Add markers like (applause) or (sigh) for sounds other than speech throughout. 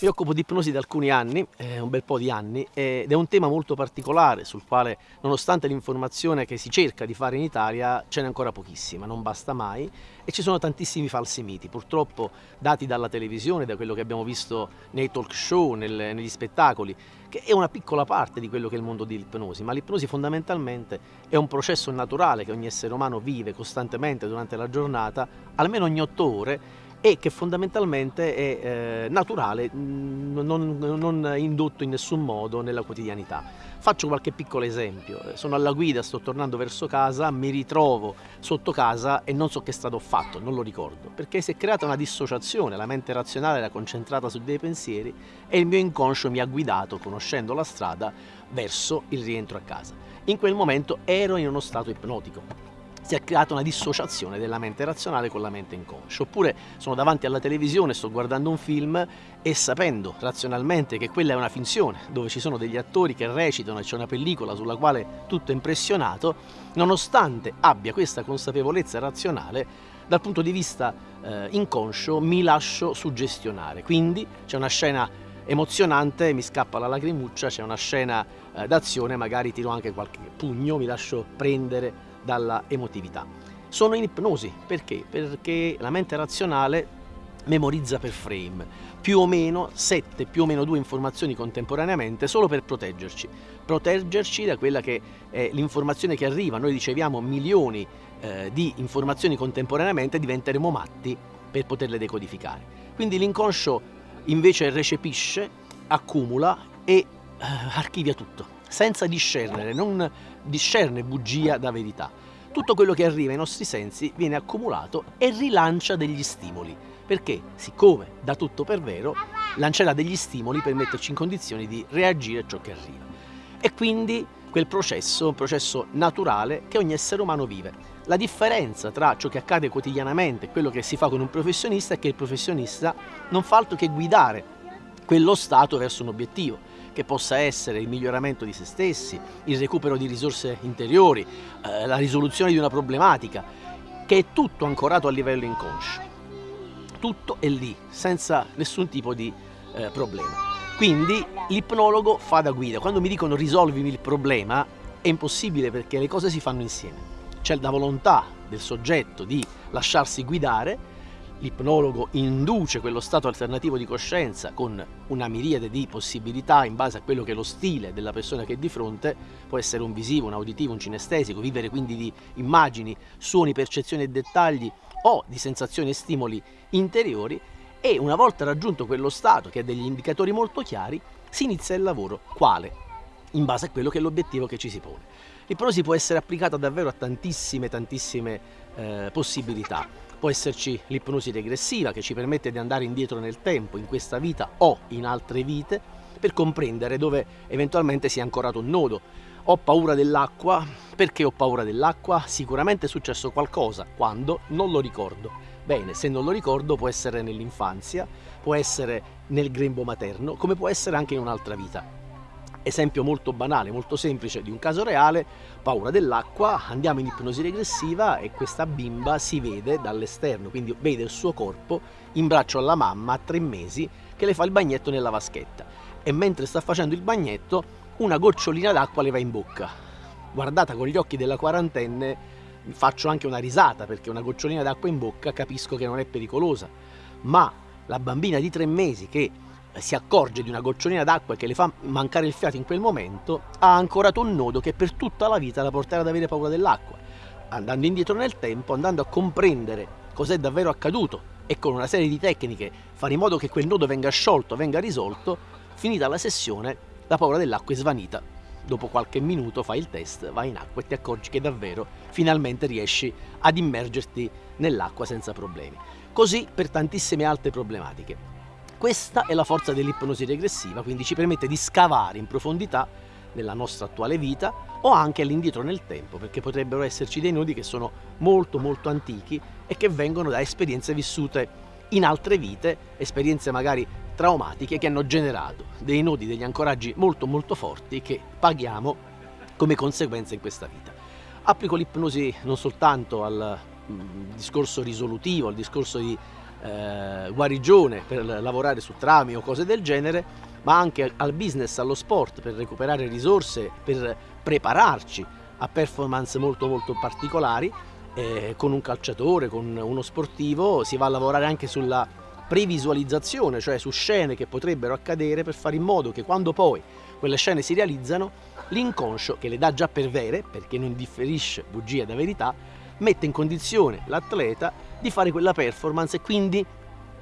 Mi occupo di ipnosi da alcuni anni, eh, un bel po' di anni, ed è un tema molto particolare sul quale, nonostante l'informazione che si cerca di fare in Italia, ce n'è ancora pochissima, non basta mai, e ci sono tantissimi falsi miti, purtroppo dati dalla televisione, da quello che abbiamo visto nei talk show, nel, negli spettacoli, che è una piccola parte di quello che è il mondo dell'ipnosi, ma l'ipnosi fondamentalmente è un processo naturale che ogni essere umano vive costantemente durante la giornata, almeno ogni otto ore, e che fondamentalmente è eh, naturale, mm, non, non, indotto in nessun modo nella quotidianità. Faccio qualche piccolo esempio, sono alla guida, sto tornando verso casa, mi ritrovo sotto casa e non so che stato ho fatto, non lo ricordo, perché si è creata una dissociazione, la mente razionale era concentrata su dei pensieri e il mio inconscio mi ha guidato, conoscendo la strada, verso il rientro a casa. In quel momento ero in uno stato ipnotico si è creata una dissociazione della mente razionale con la mente inconscia. Oppure sono davanti alla televisione, sto guardando un film e sapendo razionalmente che quella è una finzione, dove ci sono degli attori che recitano e c'è una pellicola sulla quale tutto è impressionato, nonostante abbia questa consapevolezza razionale, dal punto di vista eh, inconscio mi lascio suggestionare. Quindi c'è una scena emozionante, mi scappa la lacrimuccia, c'è una scena eh, d'azione, magari tiro anche qualche pugno, mi lascio prendere dalla emotività. Sono in ipnosi, perché? Perché la mente razionale memorizza per frame, più o meno 7, più o meno 2 informazioni contemporaneamente solo per proteggerci, proteggerci da quella che è l'informazione che arriva, noi riceviamo milioni eh, di informazioni contemporaneamente diventeremo matti per poterle decodificare. Quindi l'inconscio invece recepisce, accumula e eh, archivia tutto senza discernere, non discerne bugia da verità. Tutto quello che arriva ai nostri sensi viene accumulato e rilancia degli stimoli, perché siccome dà tutto per vero, lancerà degli stimoli per metterci in condizioni di reagire a ciò che arriva. E quindi quel processo, un processo naturale che ogni essere umano vive. La differenza tra ciò che accade quotidianamente e quello che si fa con un professionista è che il professionista non fa altro che guidare quello stato verso un obiettivo che possa essere il miglioramento di se stessi, il recupero di risorse interiori, eh, la risoluzione di una problematica, che è tutto ancorato a livello inconscio. Tutto è lì, senza nessun tipo di eh, problema. Quindi l'ipnologo fa da guida. Quando mi dicono risolvimi il problema, è impossibile perché le cose si fanno insieme. C'è la volontà del soggetto di lasciarsi guidare l'ipnologo induce quello stato alternativo di coscienza con una miriade di possibilità in base a quello che è lo stile della persona che è di fronte, può essere un visivo, un auditivo, un cinestesico, vivere quindi di immagini, suoni, percezioni e dettagli o di sensazioni e stimoli interiori e una volta raggiunto quello stato che ha degli indicatori molto chiari, si inizia il lavoro. Quale? In base a quello che è l'obiettivo che ci si pone. L'ipnosi può essere applicata davvero a tantissime, tantissime eh, possibilità Può esserci l'ipnosi regressiva che ci permette di andare indietro nel tempo, in questa vita o in altre vite, per comprendere dove eventualmente si è ancorato un nodo. Ho paura dell'acqua, perché ho paura dell'acqua? Sicuramente è successo qualcosa, quando? Non lo ricordo. Bene, se non lo ricordo può essere nell'infanzia, può essere nel grembo materno, come può essere anche in un'altra vita. Esempio molto banale, molto semplice di un caso reale, paura dell'acqua, andiamo in ipnosi regressiva e questa bimba si vede dall'esterno, quindi vede il suo corpo in braccio alla mamma a tre mesi che le fa il bagnetto nella vaschetta e mentre sta facendo il bagnetto una gocciolina d'acqua le va in bocca. Guardata con gli occhi della quarantenne faccio anche una risata perché una gocciolina d'acqua in bocca capisco che non è pericolosa, ma la bambina di tre mesi che si accorge di una gocciolina d'acqua che le fa mancare il fiato in quel momento, ha ancorato un nodo che per tutta la vita la porterà ad avere paura dell'acqua. Andando indietro nel tempo, andando a comprendere cos'è davvero accaduto e con una serie di tecniche fare in modo che quel nodo venga sciolto, venga risolto, finita la sessione, la paura dell'acqua è svanita. Dopo qualche minuto fai il test, vai in acqua e ti accorgi che davvero finalmente riesci ad immergerti nell'acqua senza problemi. Così per tantissime altre problematiche. Questa è la forza dell'ipnosi regressiva, quindi ci permette di scavare in profondità nella nostra attuale vita o anche all'indietro nel tempo, perché potrebbero esserci dei nodi che sono molto molto antichi e che vengono da esperienze vissute in altre vite, esperienze magari traumatiche che hanno generato dei nodi, degli ancoraggi molto molto forti che paghiamo come conseguenza in questa vita. Applico l'ipnosi non soltanto al mm, discorso risolutivo, al discorso di eh, guarigione per lavorare su trami o cose del genere, ma anche al business, allo sport per recuperare risorse, per prepararci a performance molto molto particolari. Eh, con un calciatore, con uno sportivo, si va a lavorare anche sulla previsualizzazione, cioè su scene che potrebbero accadere per fare in modo che quando poi quelle scene si realizzano, l'inconscio, che le dà già per vere, perché non differisce bugia da verità, mette in condizione l'atleta di fare quella performance e quindi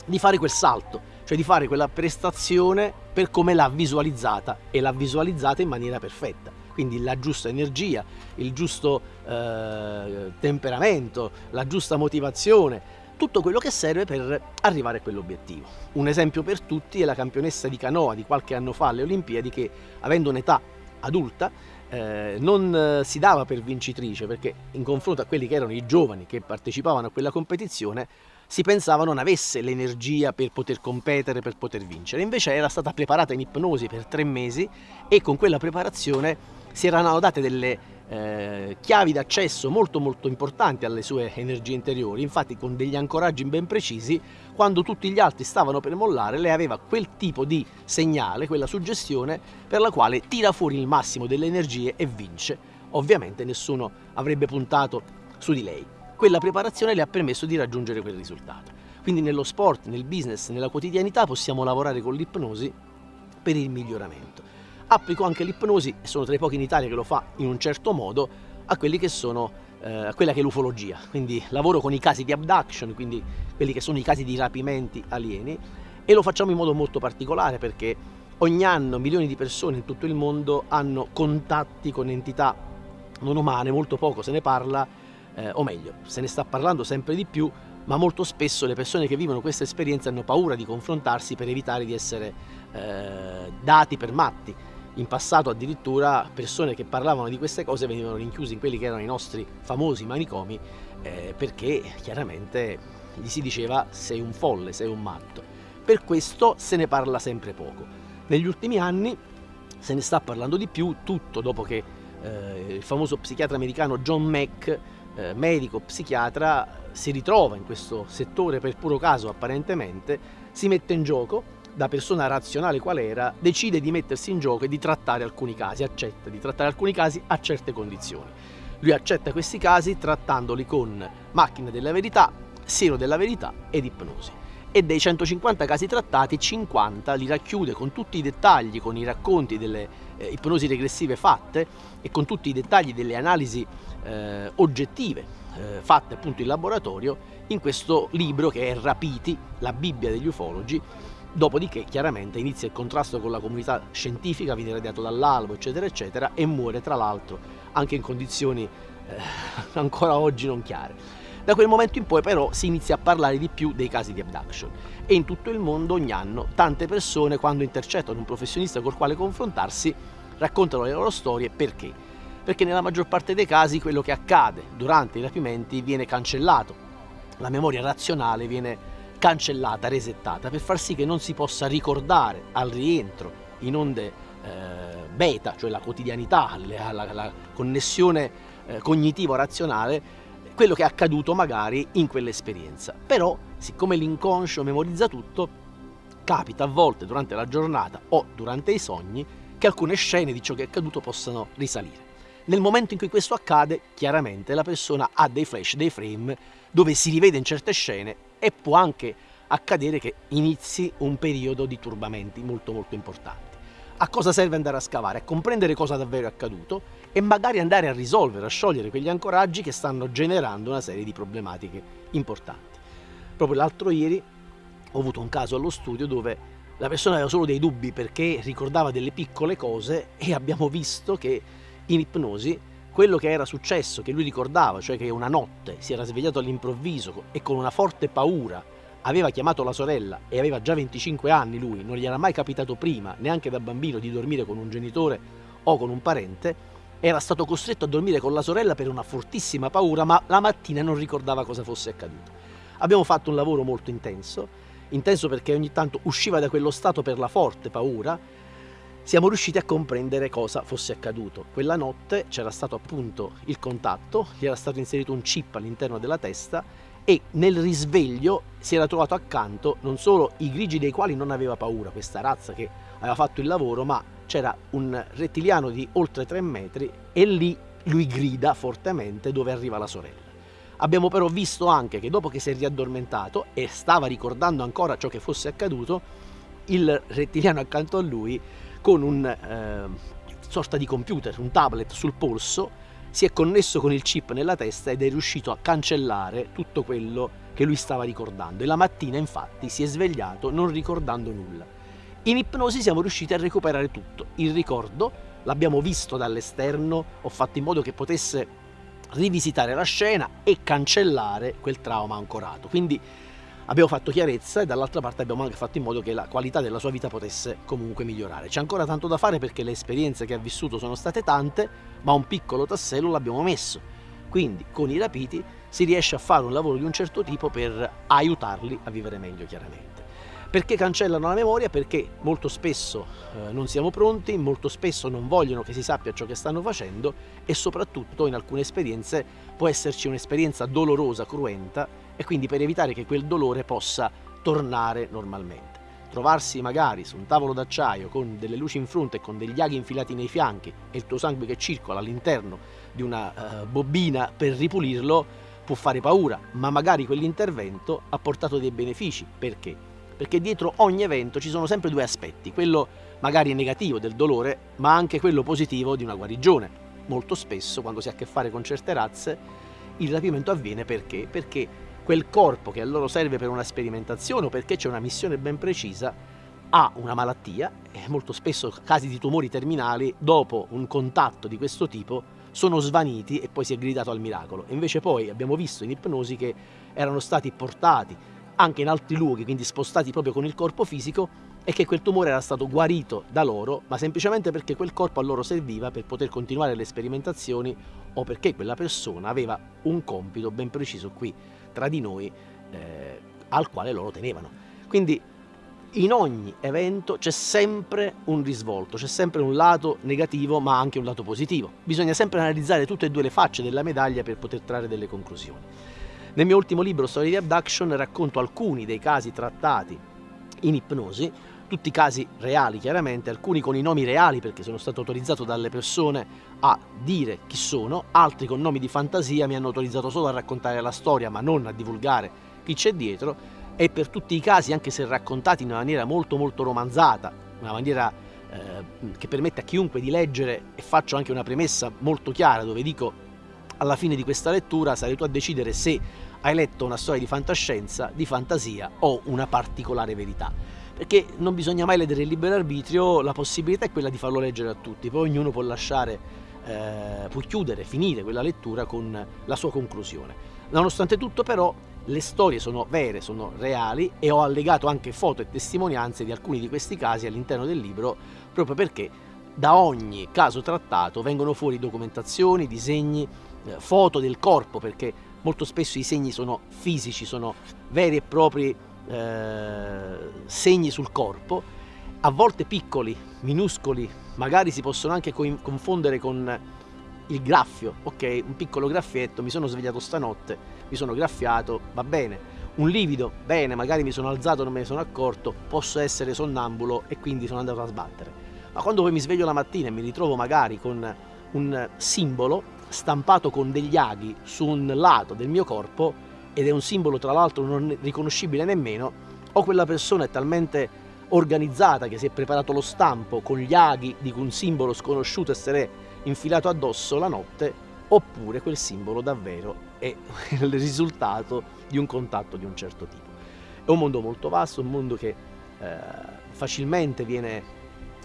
di fare quel salto, cioè di fare quella prestazione per come l'ha visualizzata e l'ha visualizzata in maniera perfetta. Quindi la giusta energia, il giusto eh, temperamento, la giusta motivazione, tutto quello che serve per arrivare a quell'obiettivo. Un esempio per tutti è la campionessa di canoa di qualche anno fa alle Olimpiadi che avendo un'età adulta eh, non eh, si dava per vincitrice perché in confronto a quelli che erano i giovani che partecipavano a quella competizione si pensava non avesse l'energia per poter competere, per poter vincere. Invece era stata preparata in ipnosi per tre mesi e con quella preparazione si erano date delle eh, chiavi d'accesso molto molto importanti alle sue energie interiori, infatti con degli ancoraggi ben precisi, quando tutti gli altri stavano per mollare, lei aveva quel tipo di segnale, quella suggestione per la quale tira fuori il massimo delle energie e vince. Ovviamente nessuno avrebbe puntato su di lei. Quella preparazione le ha permesso di raggiungere quel risultato. Quindi nello sport, nel business, nella quotidianità possiamo lavorare con l'ipnosi per il miglioramento. Applico anche l'ipnosi, e sono tra i pochi in Italia che lo fa in un certo modo, a quelli che sono eh, quella che è l'ufologia. Quindi lavoro con i casi di abduction, quindi quelli che sono i casi di rapimenti alieni, e lo facciamo in modo molto particolare perché ogni anno milioni di persone in tutto il mondo hanno contatti con entità non umane, molto poco se ne parla, eh, o meglio, se ne sta parlando sempre di più, ma molto spesso le persone che vivono questa esperienza hanno paura di confrontarsi per evitare di essere eh, dati per matti in passato addirittura persone che parlavano di queste cose venivano rinchiuse in quelli che erano i nostri famosi manicomi eh, perché chiaramente gli si diceva sei un folle, sei un matto. Per questo se ne parla sempre poco. Negli ultimi anni se ne sta parlando di più, tutto dopo che eh, il famoso psichiatra americano John Mack, eh, medico psichiatra, si ritrova in questo settore per puro caso apparentemente, si mette in gioco da persona razionale qual era, decide di mettersi in gioco e di trattare alcuni casi, accetta di trattare alcuni casi a certe condizioni. Lui accetta questi casi trattandoli con macchina della verità, siero della verità ed ipnosi. E dei 150 casi trattati, 50 li racchiude con tutti i dettagli, con i racconti delle eh, ipnosi regressive fatte e con tutti i dettagli delle analisi eh, oggettive eh, fatte appunto in laboratorio in questo libro che è Rapiti, la Bibbia degli ufologi, Dopodiché chiaramente inizia il contrasto con la comunità scientifica, viene radiato dall'albo eccetera eccetera e muore tra l'altro anche in condizioni eh, (laughs) ancora oggi non chiare. Da quel momento in poi però si inizia a parlare di più dei casi di abduction e in tutto il mondo ogni anno tante persone quando intercettano un professionista col quale confrontarsi raccontano le loro storie perché? Perché nella maggior parte dei casi quello che accade durante i rapimenti viene cancellato, la memoria razionale viene cancellata, resettata, per far sì che non si possa ricordare al rientro in onde eh, beta, cioè la quotidianità, la, la, la connessione eh, cognitivo-razionale, quello che è accaduto magari in quell'esperienza. Però, siccome l'inconscio memorizza tutto, capita a volte durante la giornata o durante i sogni che alcune scene di ciò che è accaduto possano risalire. Nel momento in cui questo accade, chiaramente la persona ha dei flash, dei frame, dove si rivede in certe scene e può anche accadere che inizi un periodo di turbamenti molto molto importanti. A cosa serve andare a scavare? A comprendere cosa davvero è accaduto e magari andare a risolvere, a sciogliere quegli ancoraggi che stanno generando una serie di problematiche importanti. Proprio l'altro ieri ho avuto un caso allo studio dove la persona aveva solo dei dubbi perché ricordava delle piccole cose e abbiamo visto che in ipnosi quello che era successo, che lui ricordava, cioè che una notte si era svegliato all'improvviso e con una forte paura aveva chiamato la sorella e aveva già 25 anni lui, non gli era mai capitato prima, neanche da bambino, di dormire con un genitore o con un parente, era stato costretto a dormire con la sorella per una fortissima paura, ma la mattina non ricordava cosa fosse accaduto. Abbiamo fatto un lavoro molto intenso, intenso perché ogni tanto usciva da quello stato per la forte paura, siamo riusciti a comprendere cosa fosse accaduto. Quella notte c'era stato appunto il contatto, gli era stato inserito un chip all'interno della testa e nel risveglio si era trovato accanto non solo i grigi dei quali non aveva paura, questa razza che aveva fatto il lavoro, ma c'era un rettiliano di oltre 3 metri e lì lui grida fortemente dove arriva la sorella. Abbiamo però visto anche che dopo che si è riaddormentato e stava ricordando ancora ciò che fosse accaduto, il rettiliano accanto a lui con un eh, sorta di computer, un tablet sul polso, si è connesso con il chip nella testa ed è riuscito a cancellare tutto quello che lui stava ricordando e la mattina infatti si è svegliato non ricordando nulla. In ipnosi siamo riusciti a recuperare tutto, il ricordo, l'abbiamo visto dall'esterno, ho fatto in modo che potesse rivisitare la scena e cancellare quel trauma ancorato. Quindi abbiamo fatto chiarezza e dall'altra parte abbiamo anche fatto in modo che la qualità della sua vita potesse comunque migliorare. C'è ancora tanto da fare perché le esperienze che ha vissuto sono state tante, ma un piccolo tassello l'abbiamo messo. Quindi con i rapiti si riesce a fare un lavoro di un certo tipo per aiutarli a vivere meglio chiaramente. Perché cancellano la memoria? Perché molto spesso eh, non siamo pronti, molto spesso non vogliono che si sappia ciò che stanno facendo e soprattutto in alcune esperienze può esserci un'esperienza dolorosa, cruenta e quindi per evitare che quel dolore possa tornare normalmente. Trovarsi magari su un tavolo d'acciaio con delle luci in fronte e con degli aghi infilati nei fianchi e il tuo sangue che circola all'interno di una uh, bobina per ripulirlo può fare paura, ma magari quell'intervento ha portato dei benefici. Perché? Perché dietro ogni evento ci sono sempre due aspetti, quello magari negativo del dolore, ma anche quello positivo di una guarigione. Molto spesso, quando si ha a che fare con certe razze, il rapimento avviene perché? Perché quel corpo che a loro serve per una sperimentazione o perché c'è una missione ben precisa, ha una malattia e molto spesso casi di tumori terminali dopo un contatto di questo tipo sono svaniti e poi si è gridato al miracolo. Invece poi abbiamo visto in ipnosi che erano stati portati anche in altri luoghi, quindi spostati proprio con il corpo fisico e che quel tumore era stato guarito da loro, ma semplicemente perché quel corpo a loro serviva per poter continuare le sperimentazioni o perché quella persona aveva un compito ben preciso qui tra di noi eh, al quale loro tenevano. Quindi in ogni evento c'è sempre un risvolto, c'è sempre un lato negativo ma anche un lato positivo. Bisogna sempre analizzare tutte e due le facce della medaglia per poter trarre delle conclusioni. Nel mio ultimo libro, Storia di Abduction, racconto alcuni dei casi trattati in ipnosi, tutti casi reali chiaramente, alcuni con i nomi reali perché sono stato autorizzato dalle persone a dire chi sono, altri con nomi di fantasia mi hanno autorizzato solo a raccontare la storia ma non a divulgare chi c'è dietro. E per tutti i casi, anche se raccontati in una maniera molto molto romanzata, una maniera eh, che permette a chiunque di leggere e faccio anche una premessa molto chiara dove dico alla fine di questa lettura sarai tu a decidere se hai letto una storia di fantascienza, di fantasia o una particolare verità perché non bisogna mai ledere il libero arbitrio, la possibilità è quella di farlo leggere a tutti, poi ognuno può lasciare, eh, può chiudere, finire quella lettura con la sua conclusione. Nonostante tutto però le storie sono vere, sono reali e ho allegato anche foto e testimonianze di alcuni di questi casi all'interno del libro proprio perché da ogni caso trattato vengono fuori documentazioni, disegni, eh, foto del corpo perché molto spesso i segni sono fisici, sono veri e propri eh, segni sul corpo, a volte piccoli, minuscoli, magari si possono anche confondere con il graffio, ok, un piccolo graffietto, mi sono svegliato stanotte, mi sono graffiato, va bene, un livido, bene, magari mi sono alzato, non me ne sono accorto, posso essere sonnambulo e quindi sono andato a sbattere. Ma quando poi mi sveglio la mattina e mi ritrovo magari con un simbolo stampato con degli aghi su un lato del mio corpo, ed è un simbolo tra l'altro non riconoscibile nemmeno, o quella persona è talmente organizzata che si è preparato lo stampo con gli aghi di un simbolo sconosciuto e se l'è infilato addosso la notte, oppure quel simbolo davvero è (laughs) il risultato di un contatto di un certo tipo. È un mondo molto vasto, un mondo che eh, facilmente viene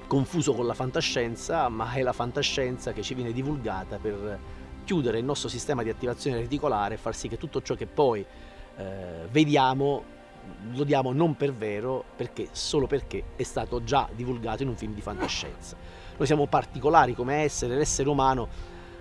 confuso con la fantascienza, ma è la fantascienza che ci viene divulgata per chiudere il nostro sistema di attivazione reticolare e far sì che tutto ciò che poi eh, vediamo lo diamo non per vero perché solo perché è stato già divulgato in un film di fantascienza. Noi siamo particolari come essere, l'essere umano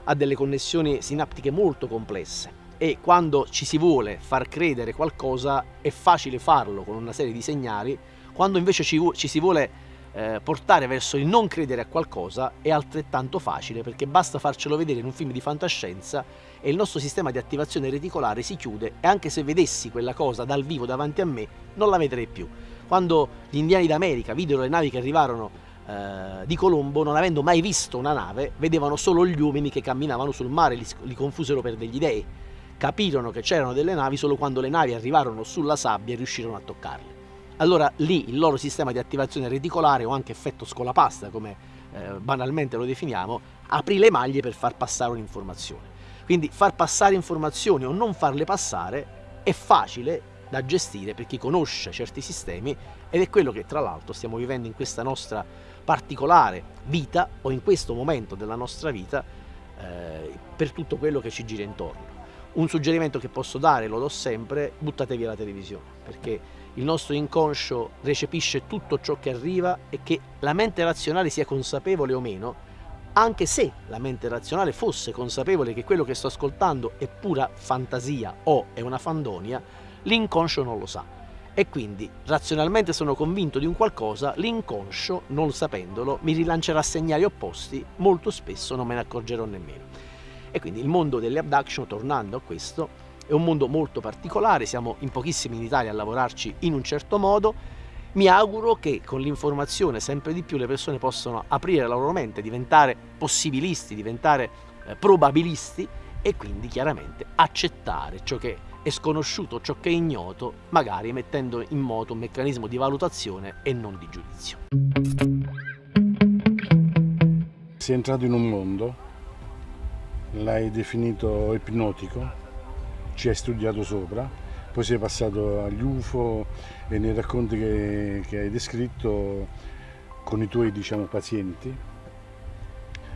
ha delle connessioni sinaptiche molto complesse e quando ci si vuole far credere qualcosa è facile farlo con una serie di segnali, quando invece ci, ci si vuole eh, portare verso il non credere a qualcosa è altrettanto facile perché basta farcelo vedere in un film di fantascienza e il nostro sistema di attivazione reticolare si chiude e anche se vedessi quella cosa dal vivo davanti a me non la vedrei più. Quando gli indiani d'America videro le navi che arrivarono eh, di Colombo, non avendo mai visto una nave, vedevano solo gli uomini che camminavano sul mare, li, li confusero per degli dei. Capirono che c'erano delle navi solo quando le navi arrivarono sulla sabbia e riuscirono a toccarle allora lì il loro sistema di attivazione reticolare o anche effetto scolapasta, come eh, banalmente lo definiamo, aprì le maglie per far passare un'informazione. Quindi far passare informazioni o non farle passare è facile da gestire per chi conosce certi sistemi ed è quello che tra l'altro stiamo vivendo in questa nostra particolare vita o in questo momento della nostra vita eh, per tutto quello che ci gira intorno. Un suggerimento che posso dare, lo do sempre, buttate via la televisione, perché il nostro inconscio recepisce tutto ciò che arriva e che la mente razionale sia consapevole o meno, anche se la mente razionale fosse consapevole che quello che sto ascoltando è pura fantasia o è una fandonia, l'inconscio non lo sa. E quindi razionalmente sono convinto di un qualcosa, l'inconscio, non sapendolo, mi rilancerà segnali opposti, molto spesso non me ne accorgerò nemmeno. E quindi il mondo delle abduction, tornando a questo, è un mondo molto particolare, siamo in pochissimi in Italia a lavorarci in un certo modo, mi auguro che con l'informazione sempre di più le persone possano aprire la loro mente, diventare possibilisti, diventare eh, probabilisti e quindi chiaramente accettare ciò che è sconosciuto, ciò che è ignoto, magari mettendo in moto un meccanismo di valutazione e non di giudizio. Sei entrato in un mondo, l'hai definito ipnotico, ci hai studiato sopra, poi sei passato agli UFO e nei racconti che, che hai descritto con i tuoi diciamo, pazienti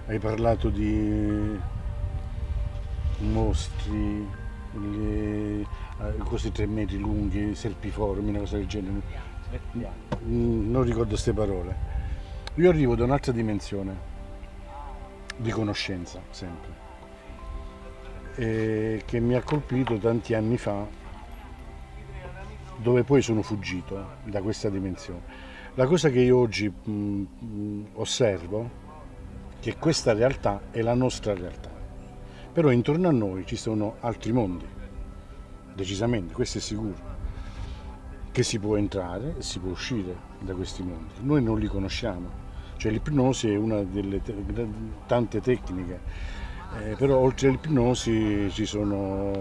hai parlato di mostri, le, così tre metri lunghi, serpiformi, una cosa del genere. Mm, non ricordo queste parole. Io arrivo da un'altra dimensione di conoscenza, sempre eh, che mi ha colpito tanti anni fa, dove poi sono fuggito da questa dimensione. La cosa che io oggi mh, mh, osservo è che questa realtà è la nostra realtà, però intorno a noi ci sono altri mondi, decisamente, questo è sicuro, che si può entrare e si può uscire da questi mondi. Noi non li conosciamo, cioè l'ipnosi è una delle tante tecniche eh, però oltre all'ipnosi ci sono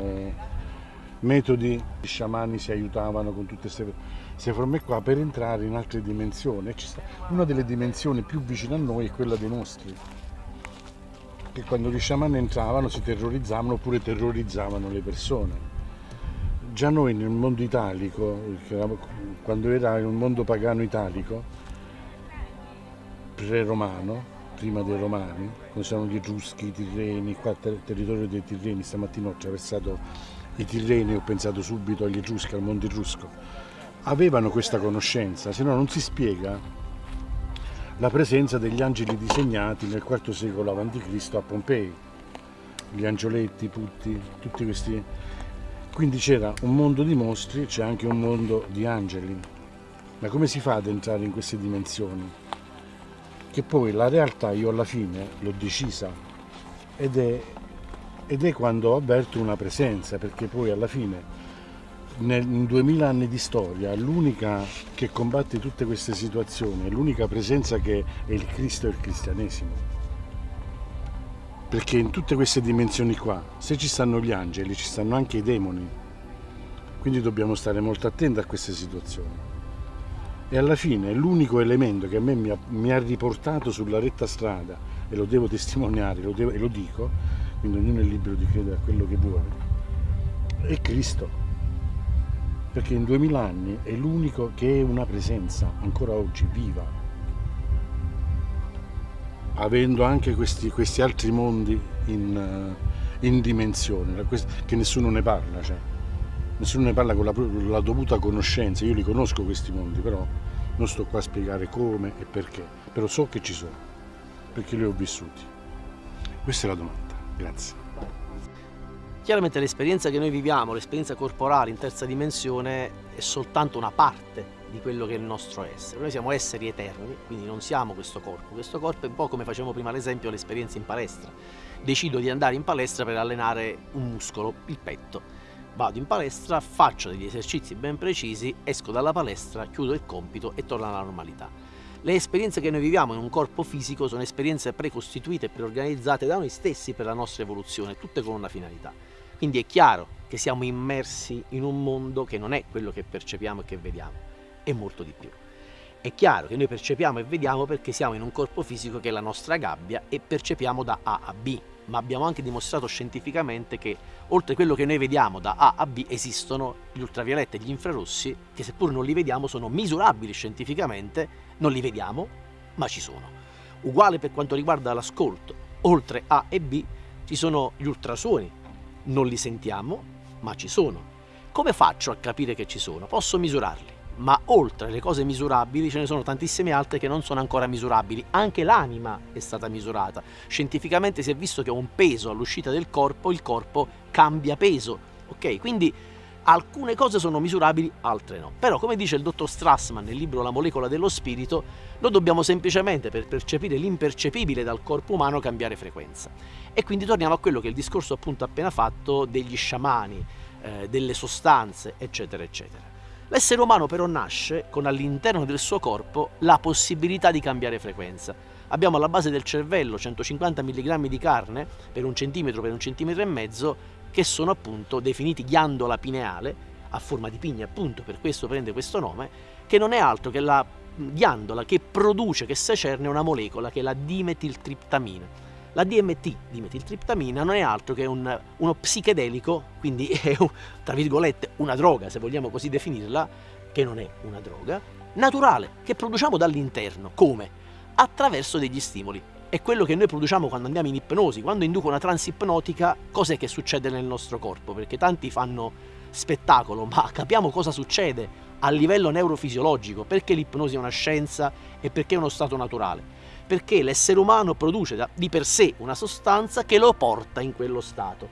metodi, i sciamani si aiutavano con tutte queste forme qua per entrare in altre dimensioni. Una delle dimensioni più vicine a noi è quella dei nostri, che quando gli sciamani entravano si terrorizzavano oppure terrorizzavano le persone. Già noi nel mondo italico, quando era un mondo pagano italico, pre-romano, prima dei Romani, quando c'erano gli Etruschi, i Tirreni, qua il territorio dei Tirreni, stamattina ho attraversato i Tirreni e ho pensato subito agli Etruschi, al mondo etrusco, avevano questa conoscenza, se no non si spiega la presenza degli angeli disegnati nel IV secolo a.C. a Pompei, gli angioletti, putti, tutti questi... Quindi c'era un mondo di mostri, c'è anche un mondo di angeli. Ma come si fa ad entrare in queste dimensioni? Che poi la realtà io alla fine l'ho decisa ed è, ed è quando avverto una presenza, perché poi alla fine nel, in duemila anni di storia l'unica che combatte tutte queste situazioni, l'unica presenza che è il Cristo e il cristianesimo. Perché in tutte queste dimensioni qua, se ci stanno gli angeli, ci stanno anche i demoni. Quindi dobbiamo stare molto attenti a queste situazioni e alla fine l'unico elemento che a me mi ha, mi ha, riportato sulla retta strada e lo devo testimoniare lo devo, e lo dico quindi ognuno è libero di credere a quello che vuole è Cristo. Perché in duemila anni è l'unico che è una presenza ancora oggi viva. Avendo anche questi, questi altri mondi in, in dimensione che nessuno ne parla cioè nessuno ne parla con la, la, dovuta conoscenza, io li conosco questi mondi, però non sto qua a spiegare come e perché, però so che ci sono, perché li ho vissuti. Questa è la domanda, grazie. Chiaramente l'esperienza che noi viviamo, l'esperienza corporale in terza dimensione, è soltanto una parte di quello che è il nostro essere. Noi siamo esseri eterni, quindi non siamo questo corpo. Questo corpo è un po' come facevamo prima l'esempio l'esperienza in palestra. Decido di andare in palestra per allenare un muscolo, il petto. Vado in palestra, faccio degli esercizi ben precisi, esco dalla palestra, chiudo il compito e torno alla normalità. Le esperienze che noi viviamo in un corpo fisico sono esperienze precostituite e preorganizzate da noi stessi per la nostra evoluzione, tutte con una finalità. Quindi è chiaro che siamo immersi in un mondo che non è quello che percepiamo e che vediamo, è molto di più. È chiaro che noi percepiamo e vediamo perché siamo in un corpo fisico che è la nostra gabbia e percepiamo da A a B, ma abbiamo anche dimostrato scientificamente che oltre a quello che noi vediamo da A a B esistono gli ultravioletti e gli infrarossi che seppur non li vediamo sono misurabili scientificamente, non li vediamo ma ci sono. Uguale per quanto riguarda l'ascolto, oltre A e B ci sono gli ultrasuoni non li sentiamo, ma ci sono. Come faccio a capire che ci sono? Posso misurarli, ma oltre alle cose misurabili ce ne sono tantissime altre che non sono ancora misurabili. Anche l'anima è stata misurata. Scientificamente si è visto che un peso all'uscita del corpo, il corpo cambia peso. Ok? Quindi alcune cose sono misurabili, altre no. Però, come dice il dottor Strassman nel libro La molecola dello spirito, noi dobbiamo semplicemente, per percepire l'impercepibile dal corpo umano, cambiare frequenza. E quindi torniamo a quello che è il discorso appunto appena fatto degli sciamani, eh, delle sostanze, eccetera, eccetera. L'essere umano però nasce con all'interno del suo corpo la possibilità di cambiare frequenza. Abbiamo alla base del cervello 150 mg di carne per un centimetro per un centimetro e mezzo che sono appunto definiti ghiandola pineale, a forma di pigna appunto, per questo prende questo nome, che non è altro che la ghiandola che produce, che secerne una molecola che è la dimetiltriptamina. La DMT, dimetiltriptamina, non è altro che un, uno psichedelico, quindi (laughs) è tra virgolette una droga, se vogliamo così definirla, che non è una droga, naturale, che produciamo dall'interno. Come? Attraverso degli stimoli. È quello che noi produciamo quando andiamo in ipnosi, quando induco una trans ipnotica, cos'è che succede nel nostro corpo? Perché tanti fanno spettacolo, ma capiamo cosa succede a livello neurofisiologico, perché l'ipnosi è una scienza e perché è uno stato naturale perché l'essere umano produce di per sé una sostanza che lo porta in quello stato.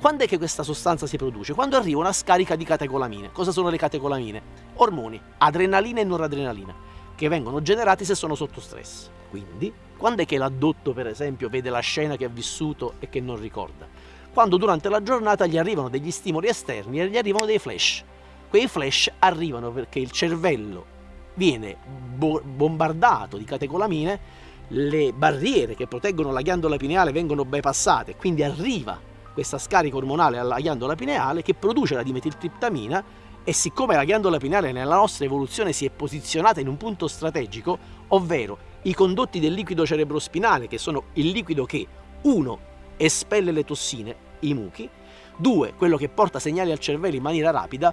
Quando è che questa sostanza si produce? Quando arriva una scarica di catecolamine. Cosa sono le catecolamine? Ormoni, adrenalina e noradrenalina, che vengono generati se sono sotto stress. Quindi, quando è che l'addotto, per esempio, vede la scena che ha vissuto e che non ricorda? Quando durante la giornata gli arrivano degli stimoli esterni e gli arrivano dei flash. Quei flash arrivano perché il cervello viene bo bombardato di catecolamine le barriere che proteggono la ghiandola pineale vengono bypassate, quindi arriva questa scarica ormonale alla ghiandola pineale che produce la dimetiltriptamina e siccome la ghiandola pineale nella nostra evoluzione si è posizionata in un punto strategico, ovvero i condotti del liquido cerebrospinale, che sono il liquido che, uno, espelle le tossine, i muchi, due, quello che porta segnali al cervello in maniera rapida,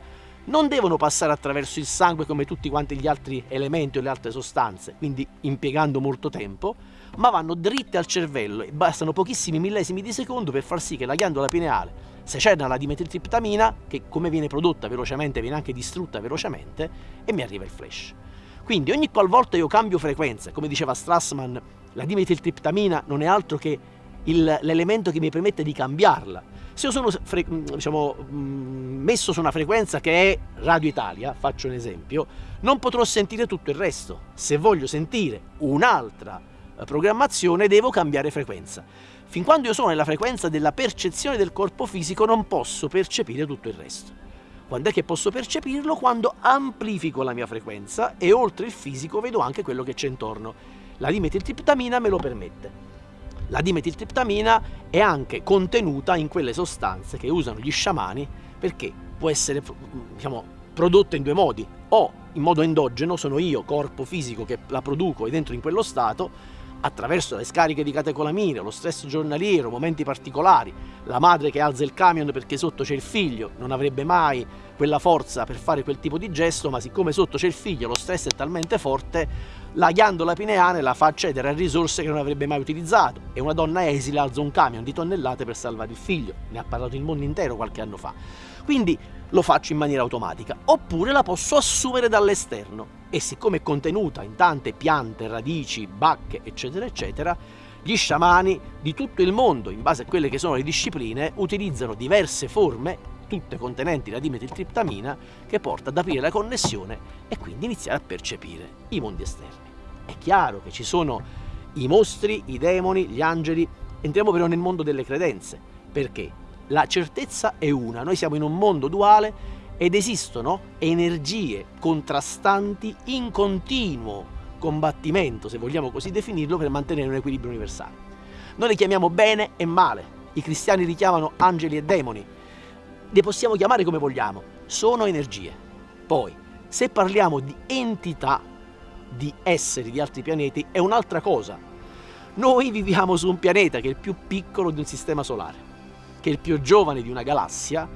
non devono passare attraverso il sangue come tutti quanti gli altri elementi o le altre sostanze, quindi impiegando molto tempo, ma vanno dritte al cervello e bastano pochissimi millesimi di secondo per far sì che la ghiandola pineale secerna la dimetiltriptamina, che come viene prodotta velocemente viene anche distrutta velocemente, e mi arriva il flash. Quindi ogni qualvolta io cambio frequenza, come diceva Strassman, la dimetiltriptamina non è altro che l'elemento che mi permette di cambiarla. Se io sono diciamo, messo su una frequenza che è Radio Italia, faccio un esempio, non potrò sentire tutto il resto. Se voglio sentire un'altra eh, programmazione devo cambiare frequenza. Fin quando io sono nella frequenza della percezione del corpo fisico non posso percepire tutto il resto. Quando è che posso percepirlo? Quando amplifico la mia frequenza e oltre il fisico vedo anche quello che c'è intorno. La dimetiltriptamina me lo permette. La dimetiltriptamina è anche contenuta in quelle sostanze che usano gli sciamani perché può essere diciamo, prodotta in due modi, o in modo endogeno, sono io, corpo fisico, che la produco e dentro in quello stato, attraverso le scariche di catecolamine, lo stress giornaliero, momenti particolari, la madre che alza il camion perché sotto c'è il figlio, non avrebbe mai quella forza per fare quel tipo di gesto, ma siccome sotto c'è il figlio, lo stress è talmente forte, la ghiandola pineale la fa accedere a risorse che non avrebbe mai utilizzato. E una donna esile alza un camion di tonnellate per salvare il figlio, ne ha parlato il mondo intero qualche anno fa. Quindi lo faccio in maniera automatica, oppure la posso assumere dall'esterno e siccome è contenuta in tante piante, radici, bacche, eccetera, eccetera, gli sciamani di tutto il mondo, in base a quelle che sono le discipline, utilizzano diverse forme tutte contenenti la dimetiltriptamina che porta ad aprire la connessione e quindi iniziare a percepire i mondi esterni. È chiaro che ci sono i mostri, i demoni, gli angeli, entriamo però nel mondo delle credenze, perché la certezza è una, noi siamo in un mondo duale ed esistono energie contrastanti in continuo combattimento, se vogliamo così definirlo, per mantenere un equilibrio universale. Noi le chiamiamo bene e male, i cristiani li chiamano angeli e demoni, le possiamo chiamare come vogliamo, sono energie. Poi, se parliamo di entità, di esseri di altri pianeti, è un'altra cosa. Noi viviamo su un pianeta che è il più piccolo di un sistema solare, che è il più giovane di una galassia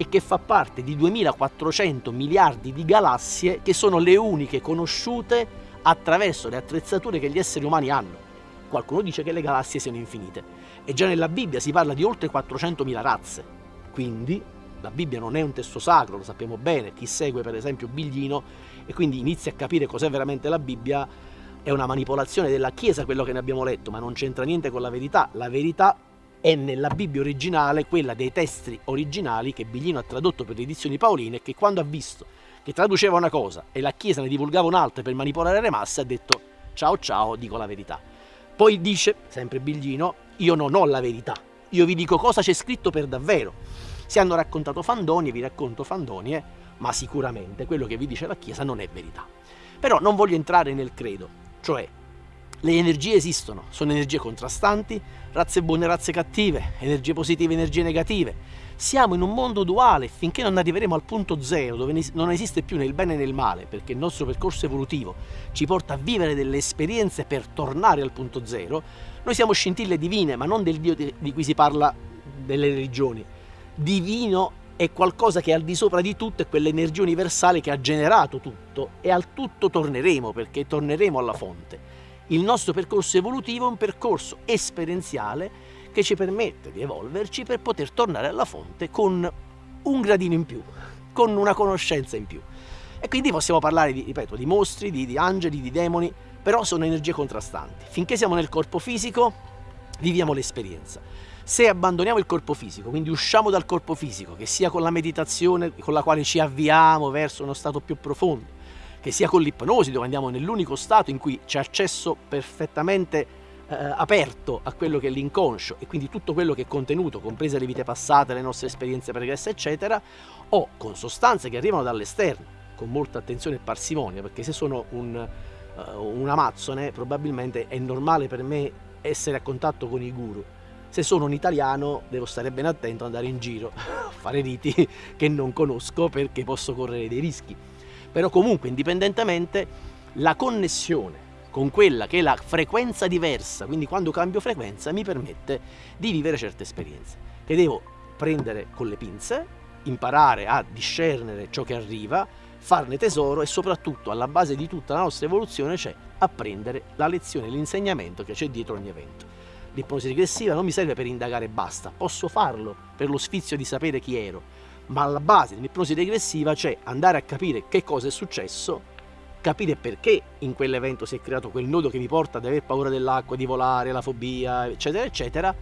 e che fa parte di 2400 miliardi di galassie che sono le uniche conosciute attraverso le attrezzature che gli esseri umani hanno. Qualcuno dice che le galassie siano infinite e già nella Bibbia si parla di oltre 400.000 razze. Quindi la Bibbia non è un testo sacro, lo sappiamo bene, chi segue per esempio Biglino e quindi inizia a capire cos'è veramente la Bibbia, è una manipolazione della Chiesa quello che ne abbiamo letto, ma non c'entra niente con la verità. La verità è nella Bibbia originale, quella dei testi originali che Biglino ha tradotto per le edizioni paoline e che quando ha visto che traduceva una cosa e la Chiesa ne divulgava un'altra per manipolare le masse ha detto ciao ciao, dico la verità. Poi dice, sempre Biglino, io non ho la verità, io vi dico cosa c'è scritto per davvero. Si hanno raccontato fandonie, vi racconto fandonie, ma sicuramente quello che vi dice la Chiesa non è verità. Però non voglio entrare nel credo, cioè le energie esistono, sono energie contrastanti, razze buone e razze cattive, energie positive e energie negative. Siamo in un mondo duale finché non arriveremo al punto zero dove non esiste più né il bene né il male perché il nostro percorso evolutivo ci porta a vivere delle esperienze per tornare al punto zero. Noi siamo scintille divine ma non del Dio di cui si parla delle religioni. Divino è qualcosa che è al di sopra di tutto, è quell'energia universale che ha generato tutto e al tutto torneremo perché torneremo alla fonte. Il nostro percorso evolutivo è un percorso esperienziale che ci permette di evolverci per poter tornare alla fonte con un gradino in più, con una conoscenza in più. E quindi possiamo parlare, di, ripeto, di mostri, di, di angeli, di demoni, però sono energie contrastanti. Finché siamo nel corpo fisico, viviamo l'esperienza. Se abbandoniamo il corpo fisico, quindi usciamo dal corpo fisico, che sia con la meditazione con la quale ci avviamo verso uno stato più profondo, che sia con l'ipnosi, dove andiamo nell'unico stato in cui c'è accesso perfettamente eh, aperto a quello che è l'inconscio e quindi tutto quello che è contenuto, comprese le vite passate, le nostre esperienze pregresse, eccetera, o con sostanze che arrivano dall'esterno, con molta attenzione e parsimonia, perché se sono un, uh, un amazzone probabilmente è normale per me essere a contatto con i guru. Se sono un italiano devo stare ben attento ad andare in giro (laughs) a fare riti che non conosco perché posso correre dei rischi però comunque indipendentemente la connessione con quella che è la frequenza diversa, quindi quando cambio frequenza mi permette di vivere certe esperienze, che devo prendere con le pinze, imparare a discernere ciò che arriva, farne tesoro e soprattutto alla base di tutta la nostra evoluzione c'è apprendere la lezione, l'insegnamento che c'è dietro ogni evento. L'ipnosi regressiva non mi serve per indagare e basta, posso farlo per lo sfizio di sapere chi ero, ma alla base dell'ipnosi regressiva c'è andare a capire che cosa è successo, capire perché in quell'evento si è creato quel nodo che mi porta ad aver paura dell'acqua, di volare, la fobia, eccetera, eccetera,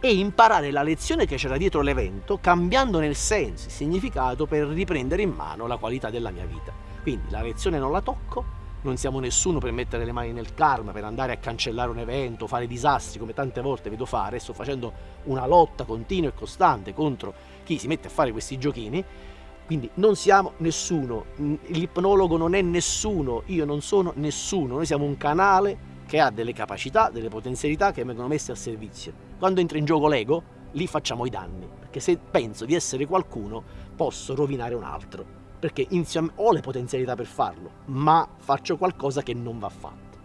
e imparare la lezione che c'era dietro l'evento, cambiandone il senso, il significato, per riprendere in mano la qualità della mia vita. Quindi la lezione non la tocco, non siamo nessuno per mettere le mani nel karma, per andare a cancellare un evento, fare disastri come tante volte vedo fare, sto facendo una lotta continua e costante contro chi si mette a fare questi giochini, quindi non siamo nessuno, l'ipnologo non è nessuno, io non sono nessuno, noi siamo un canale che ha delle capacità, delle potenzialità che vengono messe al servizio. Quando entra in gioco l'ego, lì facciamo i danni, perché se penso di essere qualcuno, posso rovinare un altro perché insieme ho le potenzialità per farlo, ma faccio qualcosa che non va fatto.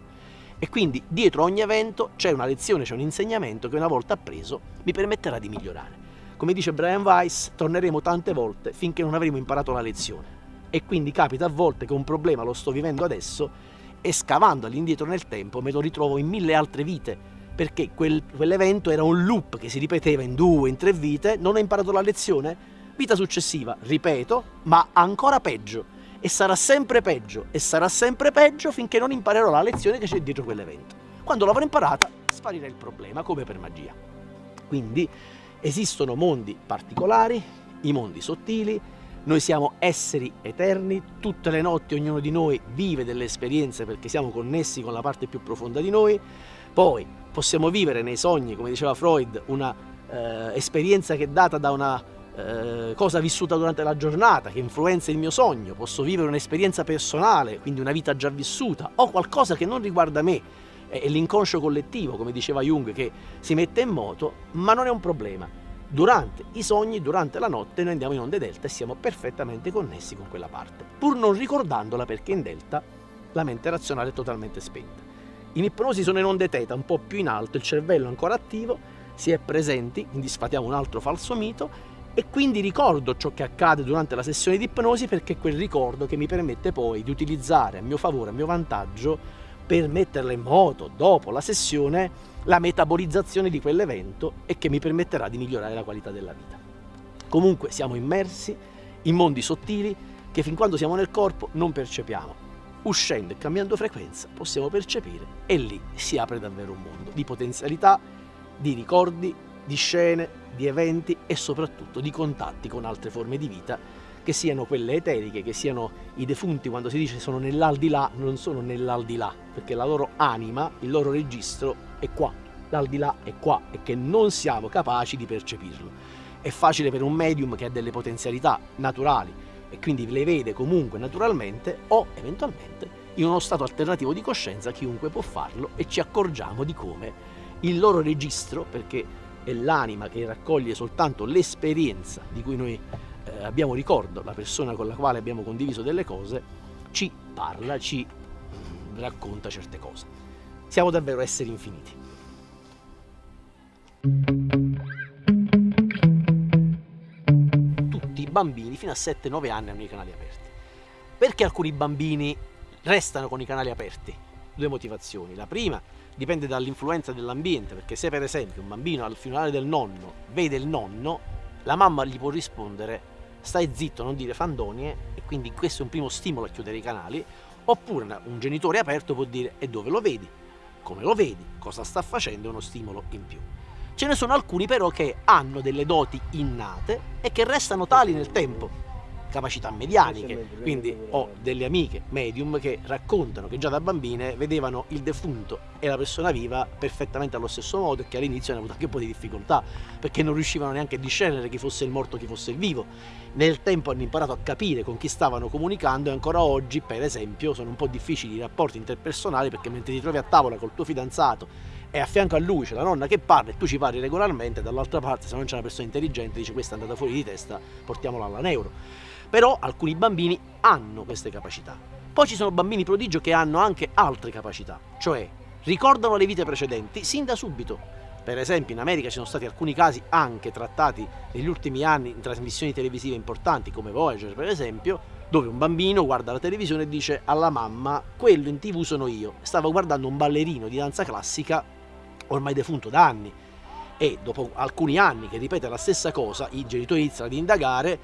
E quindi dietro ogni evento c'è una lezione, c'è un insegnamento che una volta appreso mi permetterà di migliorare. Come dice Brian Weiss, torneremo tante volte finché non avremo imparato la lezione. E quindi capita a volte che un problema lo sto vivendo adesso e scavando all'indietro nel tempo me lo ritrovo in mille altre vite, perché quel, quell'evento era un loop che si ripeteva in due, in tre vite, non ho imparato la lezione, Vita successiva, ripeto, ma ancora peggio. E sarà sempre peggio, e sarà sempre peggio finché non imparerò la lezione che c'è dietro quell'evento. Quando l'avrò imparata, sparirà il problema, come per magia. Quindi esistono mondi particolari, i mondi sottili, noi siamo esseri eterni, tutte le notti ognuno di noi vive delle esperienze perché siamo connessi con la parte più profonda di noi, poi possiamo vivere nei sogni, come diceva Freud, una eh, esperienza che è data da una eh, cosa vissuta durante la giornata, che influenza il mio sogno, posso vivere un'esperienza personale, quindi una vita già vissuta, o qualcosa che non riguarda me, è l'inconscio collettivo, come diceva Jung, che si mette in moto, ma non è un problema. Durante i sogni, durante la notte, noi andiamo in onde delta e siamo perfettamente connessi con quella parte, pur non ricordandola perché in delta la mente razionale è totalmente spenta. In ipnosi sono in onde teta, un po' più in alto, il cervello è ancora attivo, si è presenti, quindi sfatiamo un altro falso mito e quindi ricordo ciò che accade durante la sessione di ipnosi perché è quel ricordo che mi permette poi di utilizzare a mio favore, a mio vantaggio, per metterla in moto dopo la sessione la metabolizzazione di quell'evento e che mi permetterà di migliorare la qualità della vita. Comunque siamo immersi in mondi sottili che fin quando siamo nel corpo non percepiamo. Uscendo e cambiando frequenza possiamo percepire e lì si apre davvero un mondo di potenzialità, di ricordi, di scene, di eventi e soprattutto di contatti con altre forme di vita che siano quelle eteriche, che siano i defunti quando si dice sono nell'aldilà, non sono nell'aldilà, perché la loro anima, il loro registro è qua, l'aldilà è qua e che non siamo capaci di percepirlo. È facile per un medium che ha delle potenzialità naturali e quindi le vede comunque naturalmente o eventualmente in uno stato alternativo di coscienza chiunque può farlo e ci accorgiamo di come il loro registro, perché è l'anima che raccoglie soltanto l'esperienza di cui noi eh, abbiamo ricordo, la persona con la quale abbiamo condiviso delle cose, ci parla, ci mm, racconta certe cose. Siamo davvero esseri infiniti. Tutti i bambini fino a 7-9 anni hanno i canali aperti. Perché alcuni bambini restano con i canali aperti? Due motivazioni. La prima dipende dall'influenza dell'ambiente, perché se per esempio un bambino al funerale del nonno vede il nonno, la mamma gli può rispondere stai zitto, non dire fandonie, e quindi questo è un primo stimolo a chiudere i canali, oppure un genitore aperto può dire e dove lo vedi, come lo vedi, cosa sta facendo, è uno stimolo in più. Ce ne sono alcuni però che hanno delle doti innate e che restano tali nel tempo, capacità medianiche, quindi ho delle amiche medium che raccontano che già da bambine vedevano il defunto e la persona viva perfettamente allo stesso modo e che all'inizio hanno avuto anche un po' di difficoltà perché non riuscivano neanche a discernere chi fosse il morto e chi fosse il vivo. Nel tempo hanno imparato a capire con chi stavano comunicando e ancora oggi, per esempio, sono un po' difficili i rapporti interpersonali perché mentre ti trovi a tavola col tuo fidanzato e a fianco a lui c'è la nonna che parla e tu ci parli regolarmente, dall'altra parte se non c'è una persona intelligente dice questa è andata fuori di testa, portiamola alla neuro. Però alcuni bambini hanno queste capacità. Poi ci sono bambini prodigio che hanno anche altre capacità, cioè ricordano le vite precedenti sin da subito. Per esempio in America ci sono stati alcuni casi anche trattati negli ultimi anni in trasmissioni televisive importanti come Voyager per esempio, dove un bambino guarda la televisione e dice alla mamma quello in tv sono io. Stava guardando un ballerino di danza classica ormai defunto da anni e dopo alcuni anni che ripete la stessa cosa i genitori iniziano ad indagare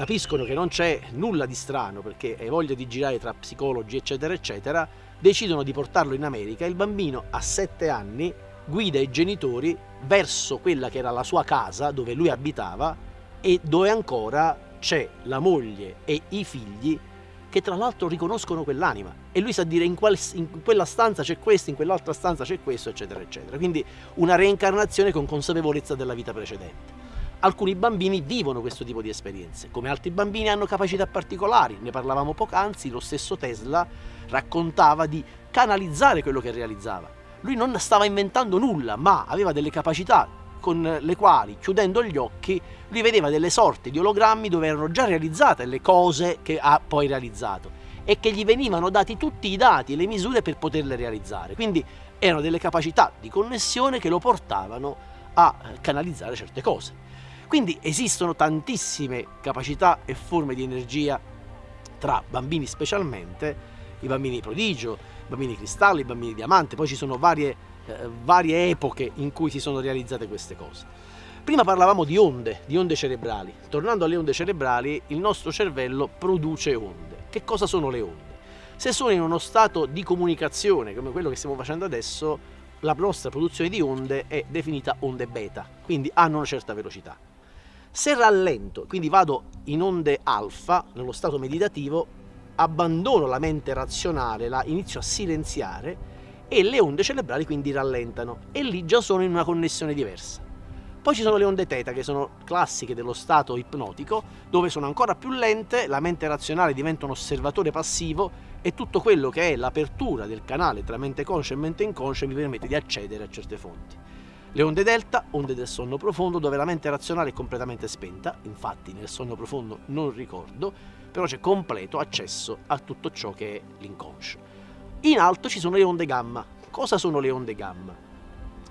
capiscono che non c'è nulla di strano perché hai voglia di girare tra psicologi eccetera eccetera, decidono di portarlo in America. E il bambino a 7 anni guida i genitori verso quella che era la sua casa dove lui abitava e dove ancora c'è la moglie e i figli che tra l'altro riconoscono quell'anima. E lui sa dire in, qual, in quella stanza c'è questo, in quell'altra stanza c'è questo eccetera eccetera, quindi una reincarnazione con consapevolezza della vita precedente. Alcuni bambini vivono questo tipo di esperienze, come altri bambini hanno capacità particolari, ne parlavamo poc'anzi, lo stesso Tesla raccontava di canalizzare quello che realizzava. Lui non stava inventando nulla, ma aveva delle capacità con le quali, chiudendo gli occhi, lui vedeva delle sorte di ologrammi dove erano già realizzate le cose che ha poi realizzato e che gli venivano dati tutti i dati e le misure per poterle realizzare. Quindi erano delle capacità di connessione che lo portavano a canalizzare certe cose. Quindi esistono tantissime capacità e forme di energia tra bambini specialmente, i bambini prodigio, i bambini cristallo, i bambini diamante, poi ci sono varie, eh, varie epoche in cui si sono realizzate queste cose. Prima parlavamo di onde, di onde cerebrali. Tornando alle onde cerebrali, il nostro cervello produce onde. Che cosa sono le onde? Se sono in uno stato di comunicazione, come quello che stiamo facendo adesso, la nostra produzione di onde è definita onde beta, quindi hanno una certa velocità. Se rallento, quindi vado in onde alfa, nello stato meditativo, abbandono la mente razionale, la inizio a silenziare e le onde cerebrali quindi rallentano e lì già sono in una connessione diversa. Poi ci sono le onde teta che sono classiche dello stato ipnotico, dove sono ancora più lente, la mente razionale diventa un osservatore passivo e tutto quello che è l'apertura del canale tra mente conscia e mente inconscia mi permette di accedere a certe fonti. Le onde delta, onde del sonno profondo, dove la mente razionale è completamente spenta, infatti nel sonno profondo non ricordo, però c'è completo accesso a tutto ciò che è l'inconscio. In alto ci sono le onde gamma. Cosa sono le onde gamma?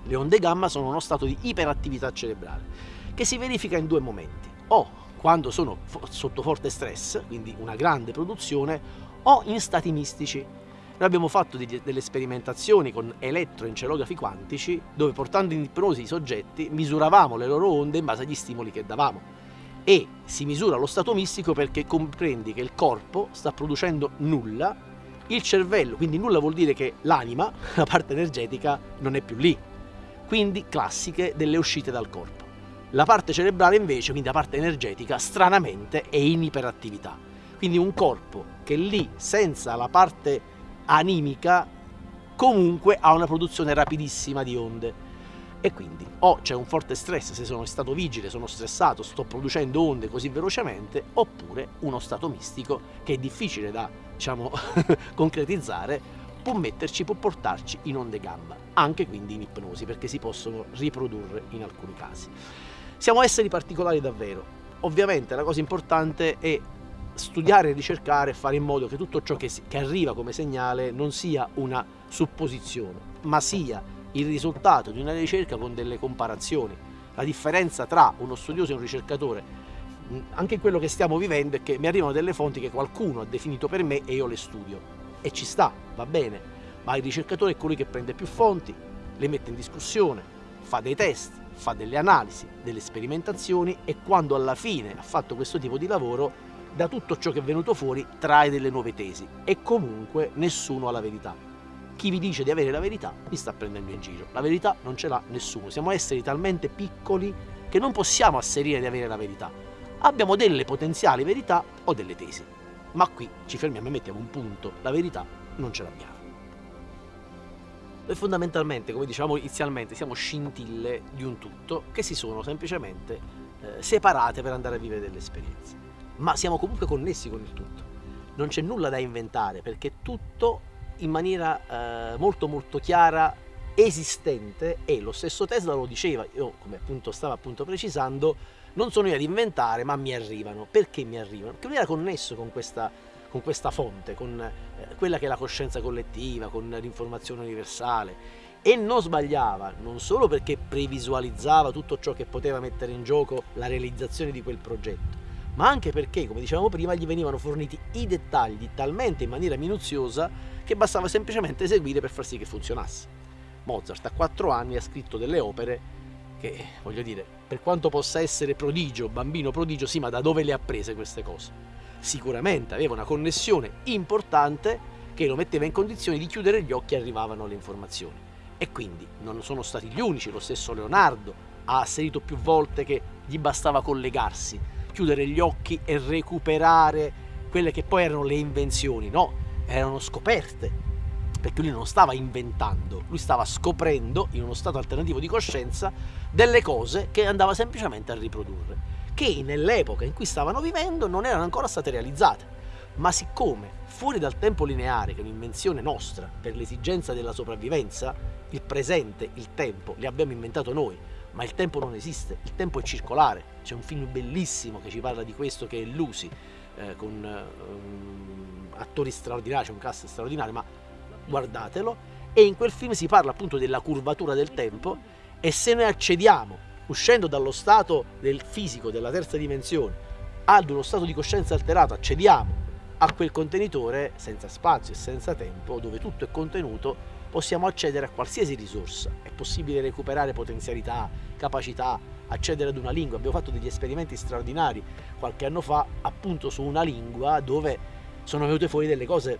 Le onde gamma sono uno stato di iperattività cerebrale che si verifica in due momenti, o quando sono sotto forte stress, quindi una grande produzione, o in stati mistici. Noi abbiamo fatto delle sperimentazioni con elettroencelografi quantici dove portando in ipnosi i soggetti misuravamo le loro onde in base agli stimoli che davamo e si misura lo stato mistico perché comprendi che il corpo sta producendo nulla, il cervello, quindi nulla vuol dire che l'anima, (laughs) la parte energetica, non è più lì, quindi classiche delle uscite dal corpo. La parte cerebrale invece, quindi la parte energetica, stranamente è in iperattività. Quindi un corpo che lì, senza la parte animica, comunque ha una produzione rapidissima di onde. E quindi o c'è un forte stress se sono stato vigile, sono stressato, sto producendo onde così velocemente, oppure uno stato mistico che è difficile da diciamo, (laughs) concretizzare, può metterci, può portarci in onde gamma, anche quindi in ipnosi, perché si possono riprodurre in alcuni casi. Siamo esseri particolari davvero. Ovviamente la cosa importante è studiare, ricercare e fare in modo che tutto ciò che, che arriva come segnale non sia una supposizione, ma sia il risultato di una ricerca con delle comparazioni. La differenza tra uno studioso e un ricercatore, anche quello che stiamo vivendo, è che mi arrivano delle fonti che qualcuno ha definito per me e io le studio e ci sta, va bene, ma il ricercatore è colui che prende più fonti, le mette in discussione, fa dei test, fa delle analisi, delle sperimentazioni e quando alla fine ha fatto questo tipo di lavoro, da tutto ciò che è venuto fuori trae delle nuove tesi e comunque nessuno ha la verità. Chi vi dice di avere la verità vi sta prendendo in giro. La verità non ce l'ha nessuno. Siamo esseri talmente piccoli che non possiamo asserire di avere la verità. Abbiamo delle potenziali verità o delle tesi ma qui ci fermiamo e mettiamo un punto, la verità non ce l'abbiamo. Noi fondamentalmente, come dicevamo inizialmente, siamo scintille di un tutto che si sono semplicemente eh, separate per andare a vivere delle esperienze. Ma siamo comunque connessi con il tutto. Non c'è nulla da inventare perché tutto in maniera eh, molto molto chiara, esistente e lo stesso Tesla lo diceva, io come appunto stava appunto precisando, non sono io ad inventare, ma mi arrivano. Perché mi arrivano? Perché lui era connesso con questa, con questa fonte, con eh, quella che è la coscienza collettiva, con l'informazione universale. E non sbagliava, non solo perché previsualizzava tutto ciò che poteva mettere in gioco la realizzazione di quel progetto, ma anche perché, come dicevamo prima, gli venivano forniti i dettagli talmente in maniera minuziosa che bastava semplicemente eseguire per far sì che funzionasse. Mozart a quattro anni ha scritto delle opere che voglio dire, per quanto possa essere prodigio, bambino prodigio, sì, ma da dove le ha prese queste cose? Sicuramente aveva una connessione importante che lo metteva in condizioni di chiudere gli occhi e arrivavano le informazioni. E quindi non sono stati gli unici, lo stesso Leonardo ha asserito più volte che gli bastava collegarsi, chiudere gli occhi e recuperare quelle che poi erano le invenzioni, no, erano scoperte, perché lui non stava inventando, lui stava scoprendo in uno stato alternativo di coscienza delle cose che andava semplicemente a riprodurre, che nell'epoca in cui stavano vivendo non erano ancora state realizzate. Ma siccome fuori dal tempo lineare, che è un'invenzione nostra per l'esigenza della sopravvivenza, il presente, il tempo, li abbiamo inventato noi, ma il tempo non esiste, il tempo è circolare. C'è un film bellissimo che ci parla di questo che è Lucy, eh, con um, attori straordinari, c'è un cast straordinario, ma guardatelo, e in quel film si parla appunto della curvatura del tempo e se noi accediamo, uscendo dallo stato del fisico, della terza dimensione, ad uno stato di coscienza alterato, accediamo a quel contenitore senza spazio e senza tempo, dove tutto è contenuto, possiamo accedere a qualsiasi risorsa. È possibile recuperare potenzialità, capacità, accedere ad una lingua. Abbiamo fatto degli esperimenti straordinari qualche anno fa appunto su una lingua dove sono venute fuori delle cose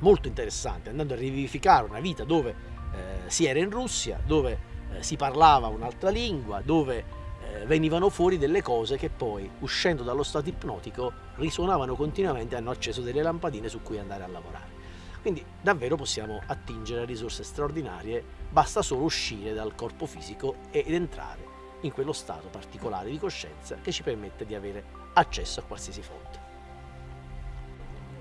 molto interessanti, andando a rivivificare una vita dove eh, si era in Russia, dove eh, si parlava un'altra lingua, dove eh, venivano fuori delle cose che poi, uscendo dallo stato ipnotico, risuonavano continuamente e hanno acceso delle lampadine su cui andare a lavorare. Quindi davvero possiamo attingere a risorse straordinarie, basta solo uscire dal corpo fisico ed entrare in quello stato particolare di coscienza che ci permette di avere accesso a qualsiasi fonte.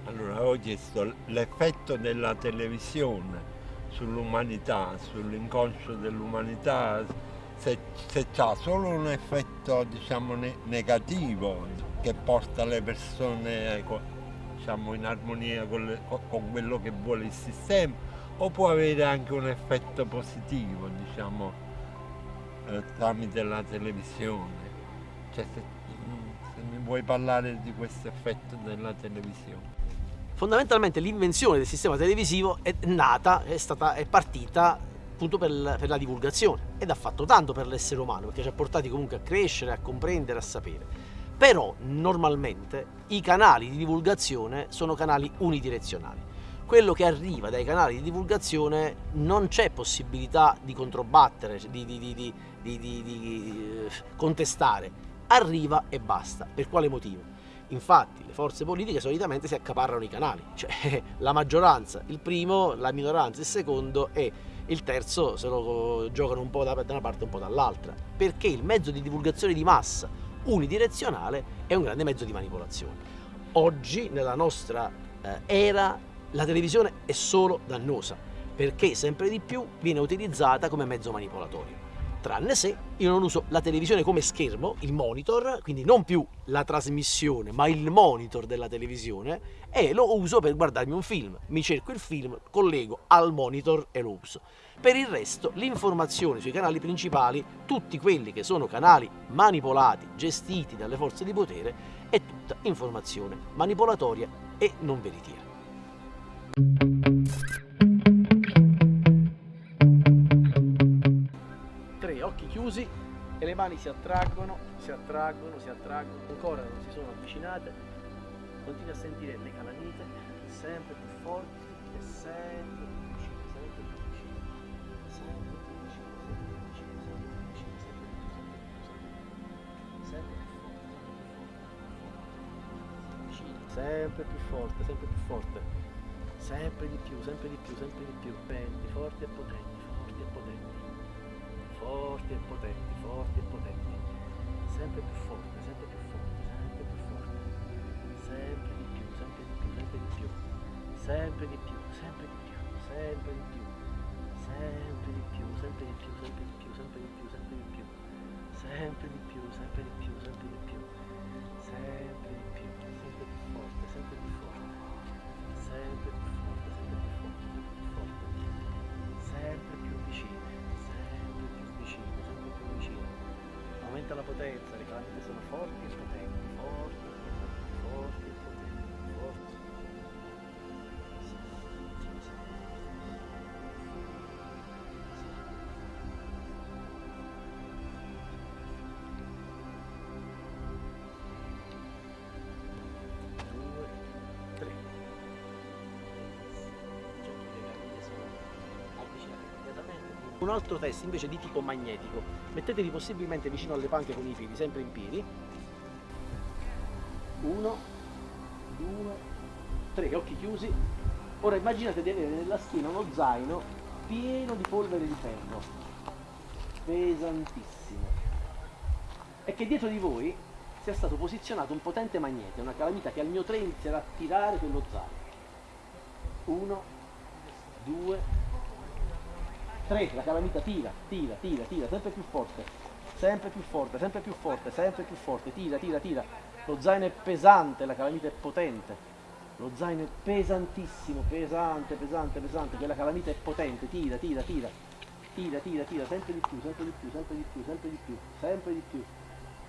Allora, ho chiesto l'effetto della televisione sull'umanità, sull'inconscio dell'umanità, se, se ha solo un effetto diciamo, ne negativo che porta le persone ecco, diciamo, in armonia con, le, con, quello che vuole il sistema o può avere anche un effetto positivo diciamo, eh, tramite la televisione. Cioè, se, se mi vuoi parlare di questo effetto della televisione. Fondamentalmente l'invenzione del sistema televisivo è nata, è, stata, è partita appunto per, per, la divulgazione ed ha fatto tanto per l'essere umano perché ci ha portati comunque a crescere, a comprendere, a sapere. Però normalmente i canali di divulgazione sono canali unidirezionali. Quello che arriva dai canali di divulgazione non c'è possibilità di controbattere, di, di, di, di eh, contestare, arriva e basta. Per quale motivo? Infatti le forze politiche solitamente si accaparrano i canali, cioè (laughs) la maggioranza il primo, la minoranza il secondo e il terzo se lo giocano un po' da una parte e un po' dall'altra, perché il mezzo di divulgazione di massa unidirezionale è un grande mezzo di manipolazione. Oggi nella nostra eh, era la televisione è solo dannosa, perché sempre di più viene utilizzata come mezzo manipolatorio tranne se io non uso la televisione come schermo, il monitor, quindi non più la trasmissione, ma il monitor della televisione e lo uso per guardarmi un film. Mi cerco il film, collego al monitor e lo uso. Per il resto, l'informazione sui canali principali, tutti quelli che sono canali manipolati, gestiti dalle forze di potere, è tutta informazione manipolatoria e non veritiera. Chiusi e le mani si attraggono, si attraggono, si attraggono, ancora non si sono avvicinate, continui a sentire le calamite sempre più forti e sempre più vicine, sempre più vicine, sempre più vicine, sempre più vicine, sempre più forte, sempre più forte, sempre di più, sempre di più, sempre di più, potenti, forti e potenti, forti e potenti forti e potenti, forti e potenti, sempre più forte, sempre più forte, sempre più forte, sempre di più, sempre di più, sempre di più, sempre di più, sempre di più, sempre di più, sempre di più, sempre di più, sempre di più, sempre di più, sempre di più, sempre di più, sempre di più, sempre di più, sempre Un altro test invece di tipo magnetico mettetevi possibilmente vicino alle panche con i fili, sempre in piedi. Uno, due, tre, occhi chiusi. Ora immaginate di avere nella schiena uno zaino pieno di polvere di ferro, pesantissimo, e che dietro di voi sia stato posizionato un potente magnete, una calamita che al mio 3 inizierà a tirare quello zaino. Uno, due, 3, la calamita tira, tira, tira, tira, sempre più forte, sempre più forte, sempre più forte, sempre più forte, tira, tira, tira. Lo zaino è pesante, la calamita è potente. Lo zaino è pesantissimo, pesante, pesante, pesante, quella calamita è potente, tira, tira, tira. Tira, tira, tira, sempre di più, sempre di più, sempre di più, sempre di più, sempre di più.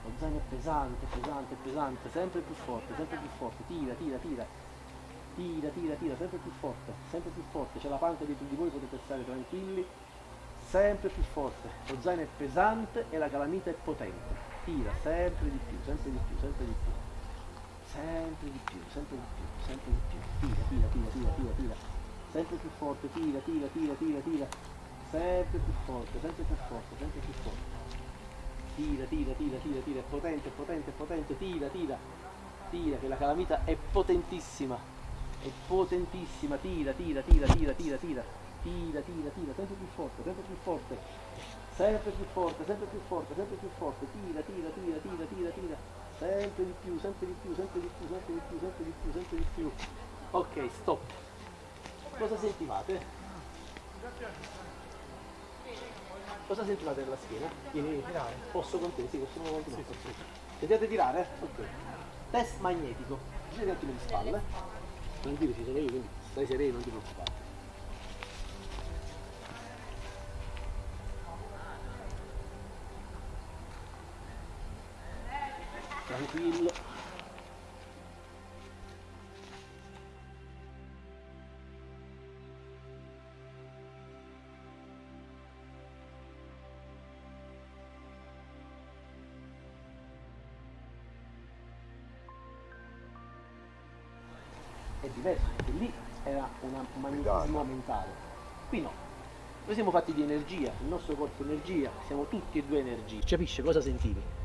Lo zaino è pesante, pesante, pesante, sempre più forte, sempre più forte, tira, tira, tira. Tira, tira, tira, sempre più forte, sempre più forte. C'è la panca dietro di voi, potete stare tranquilli sempre più forte, lo zaino è pesante e la calamita è potente, tira sempre di più, sempre di più, sempre di più, sempre di più, sempre di più, sempre di più, tira, tira, tira, tira, tira, tira, sempre più forte, tira, tira, tira, tira, tira, sempre più forte, sempre più forte, sempre più forte, tira, tira, tira, tira, tira, è potente, potente, potente, tira, tira, tira, che la calamita è potentissima, è potentissima, tira, tira, tira, tira, tira, tira, tira, tira, tira, sempre più forte, sempre più forte, sempre più forte, sempre più forte, sempre più forte, tira, tira, tira, tira, tira, tira, sempre di più, sempre di più, sempre di più, sempre di più, sempre di più, sempre di più. Ok, stop. Cosa sentivate? Cosa sentivate nella schiena? Posso con te? Sì, possiamo continuare. Sentiate tirare? Ok. Test magnetico. Girati un attimo di spalle. Tranquillo, ci sono io, quindi stai sereno, non ti preoccupare. Tranquillo. è diverso, perché lì era una- un magnetismo mentale. Qui no. Noi siamo fatti di energia, il nostro corpo è energia, siamo tutti e due energie. Capisce cosa sentivi?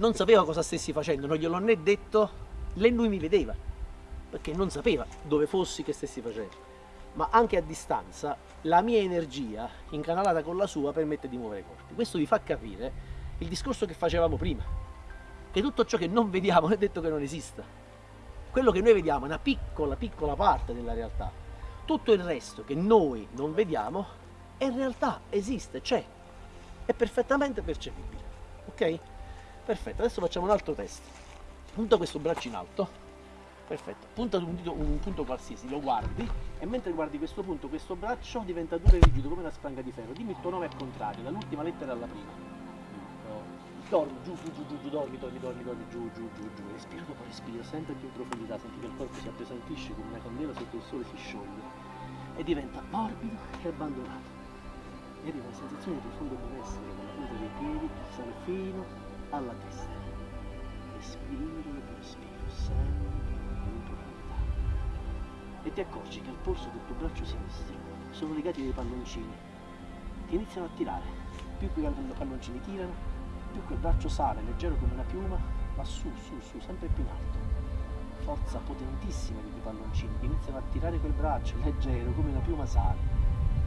Non sapeva cosa stessi facendo, non glielo né detto, lei lui mi vedeva, perché non sapeva dove fossi, che stessi facendo. Ma anche a distanza la mia energia, incanalata con la sua, permette di muovere i corpi. Questo vi fa capire il discorso che facevamo prima, che tutto ciò che non vediamo è detto che non esista quello che noi vediamo è una piccola piccola parte della realtà tutto il resto che noi non vediamo è realtà esiste, c'è è perfettamente percepibile ok? Perfetto, adesso facciamo un altro test. Punta questo braccio in alto. Perfetto, punta un, dito, un punto qualsiasi, lo guardi e mentre guardi questo punto, questo braccio diventa duro e rigido come una spranga di ferro. Dimmi il tuo nome al contrario, dall'ultima lettera alla prima. Dormi, giù, giù, giù, giù, giù, dormi, dormi, dormi, dormi, giù, giù, giù, giù, respira dopo respira, sempre più profondità, senti che il corpo si appesantisce come una candela sotto il sole si scioglie. E diventa morbido e abbandonato. E arriva una sensazione di profondo benessere con la punta dei piedi sale fino alla testa. Respiro dopo respiro, sempre in profondità. E ti accorgi che al polso del tuo braccio sinistro sono legati dei palloncini. Ti iniziano a tirare. Più quei palloncini tirano, più quel braccio sale, leggero come una piuma, va su, su, su, sempre più in alto. Forza potentissima di quei palloncini che iniziano a tirare quel braccio, leggero come una piuma sale.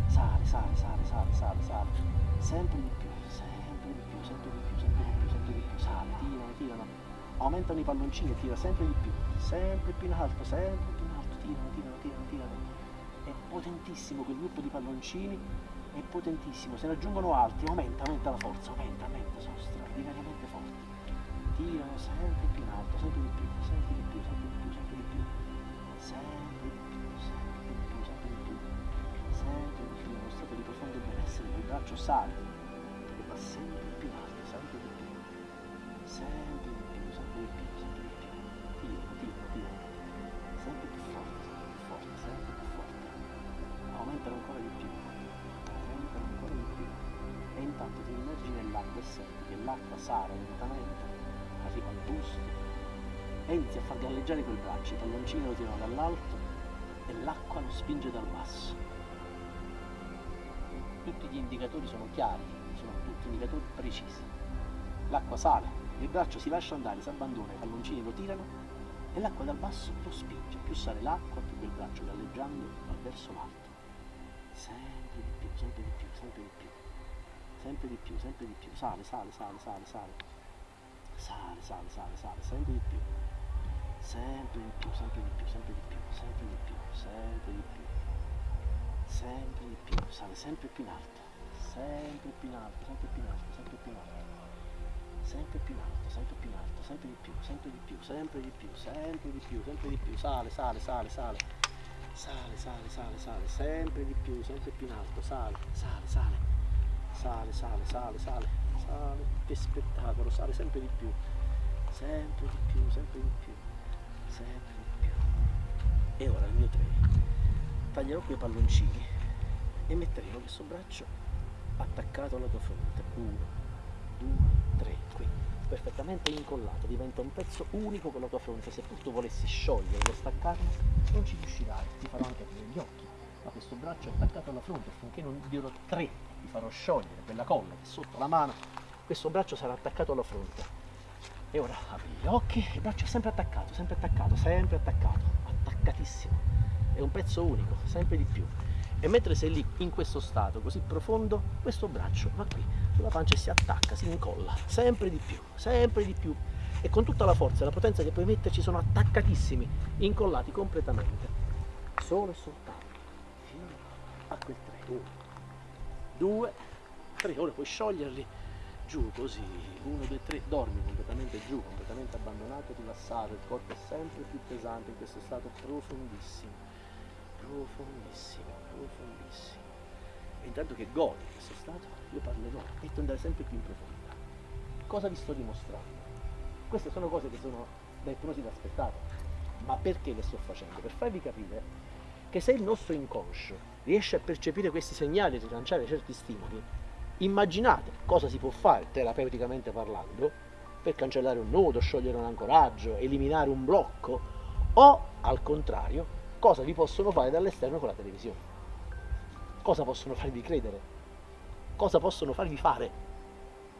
Sale, sale, sale, sale, sale, sale. Sempre di più, sempre di più, sempre di più, Sale, tirano, tirano. Aumentano i palloncini tira sempre di più, sempre più in alto, sempre più in alto, tirano, tirano, tirano, tirano. È potentissimo quel gruppo di palloncini è potentissimo, se ne aggiungono altri, aumenta, aumenta la forza, aumenta, aumenta, sono straordinariamente forti. Tirano sempre più in alto, sempre di più, sempre di più, sempre di più, sempre di più, sempre di più, sempre di più, sempre di più, sempre di più, uno stato di profondo benessere, il braccio sale, e va sempre sempre di più, sempre di più, sempre di più, tirano, tirano, tirano, sempre più forte, sempre più forte, sempre più forte, aumentano ancora di più. Aumentano ancora di più. E intanto ti immergi nell'acqua e senti che l'acqua sale lentamente, arriva al busto e inizi a far galleggiare quel braccio, i palloncini lo tirano dall'alto e l'acqua lo spinge dal basso. Tutti gli indicatori sono chiari, sono tutti indicatori precisi. L'acqua sale, il braccio si lascia andare, si abbandona, i palloncini lo tirano e l'acqua dal basso lo spinge. Più sale l'acqua, più quel braccio galleggiando va verso l'alto. Sempre di più, sempre di più, sempre di più. Sempre di più, sempre di più. Sale, sale, sale, sale, sale. Sale, sale, sale, sale, sempre di più. Sempre di più, sempre di più, sempre di più, sempre di più, sempre di più. Sempre di più, sale sempre più in alto. Sempre più in alto, sempre più in alto, sempre più in alto. Sempre più alto, sempre più alto, sempre di più, sempre di più, sempre di più, sempre di più, sempre di più. Sale, sale, sale, sale. Sale, sale, sale, sale, sempre di più, sempre più in alto, sale, sale, sale, sale, sale, sale, sale, sale, che spettacolo, sale sempre di più, sempre di più, sempre di più, sempre di più. E ora il mio 3. Taglierò quei palloncini e metteremo questo braccio attaccato alla tua fronte. Uno, due. Perfettamente incollato, diventa un pezzo unico con la tua fronte. Se tu volessi scioglierlo staccarlo, non ci riuscirai, ti farò anche aprire gli occhi. Ma questo braccio è attaccato alla fronte, finché non dirò tre, ti farò sciogliere quella colla che è sotto la mano questo braccio sarà attaccato alla fronte. E ora apri gli occhi, il braccio è sempre attaccato, sempre attaccato, sempre attaccato, attaccatissimo. È un pezzo unico, sempre di più. E mentre sei lì in questo stato così profondo, questo braccio va qui, sulla pancia e si attacca, si incolla, sempre di più, sempre di più. E con tutta la forza e la potenza che puoi metterci sono attaccatissimi, incollati completamente. Solo e soltanto. Fino a quel 3. 1, 2, 3. Ora puoi scioglierli giù così. 1, 2, 3. Dormi completamente giù, completamente abbandonato, rilassato. Il corpo è sempre più pesante in questo stato profondissimo profondissimo, profondissimo. Intanto che godi questo stato, io parlerò e tu andare sempre più in profondità. Cosa vi sto dimostrando? Queste sono cose che sono da ipnosi da spettacolo, ma perché le sto facendo? Per farvi capire che se il nostro inconscio riesce a percepire questi segnali e rilanciare certi stimoli, immaginate cosa si può fare terapeuticamente parlando per cancellare un nodo, sciogliere un ancoraggio, eliminare un blocco o al contrario cosa vi possono fare dall'esterno con la televisione, cosa possono farvi credere, cosa possono farvi fare.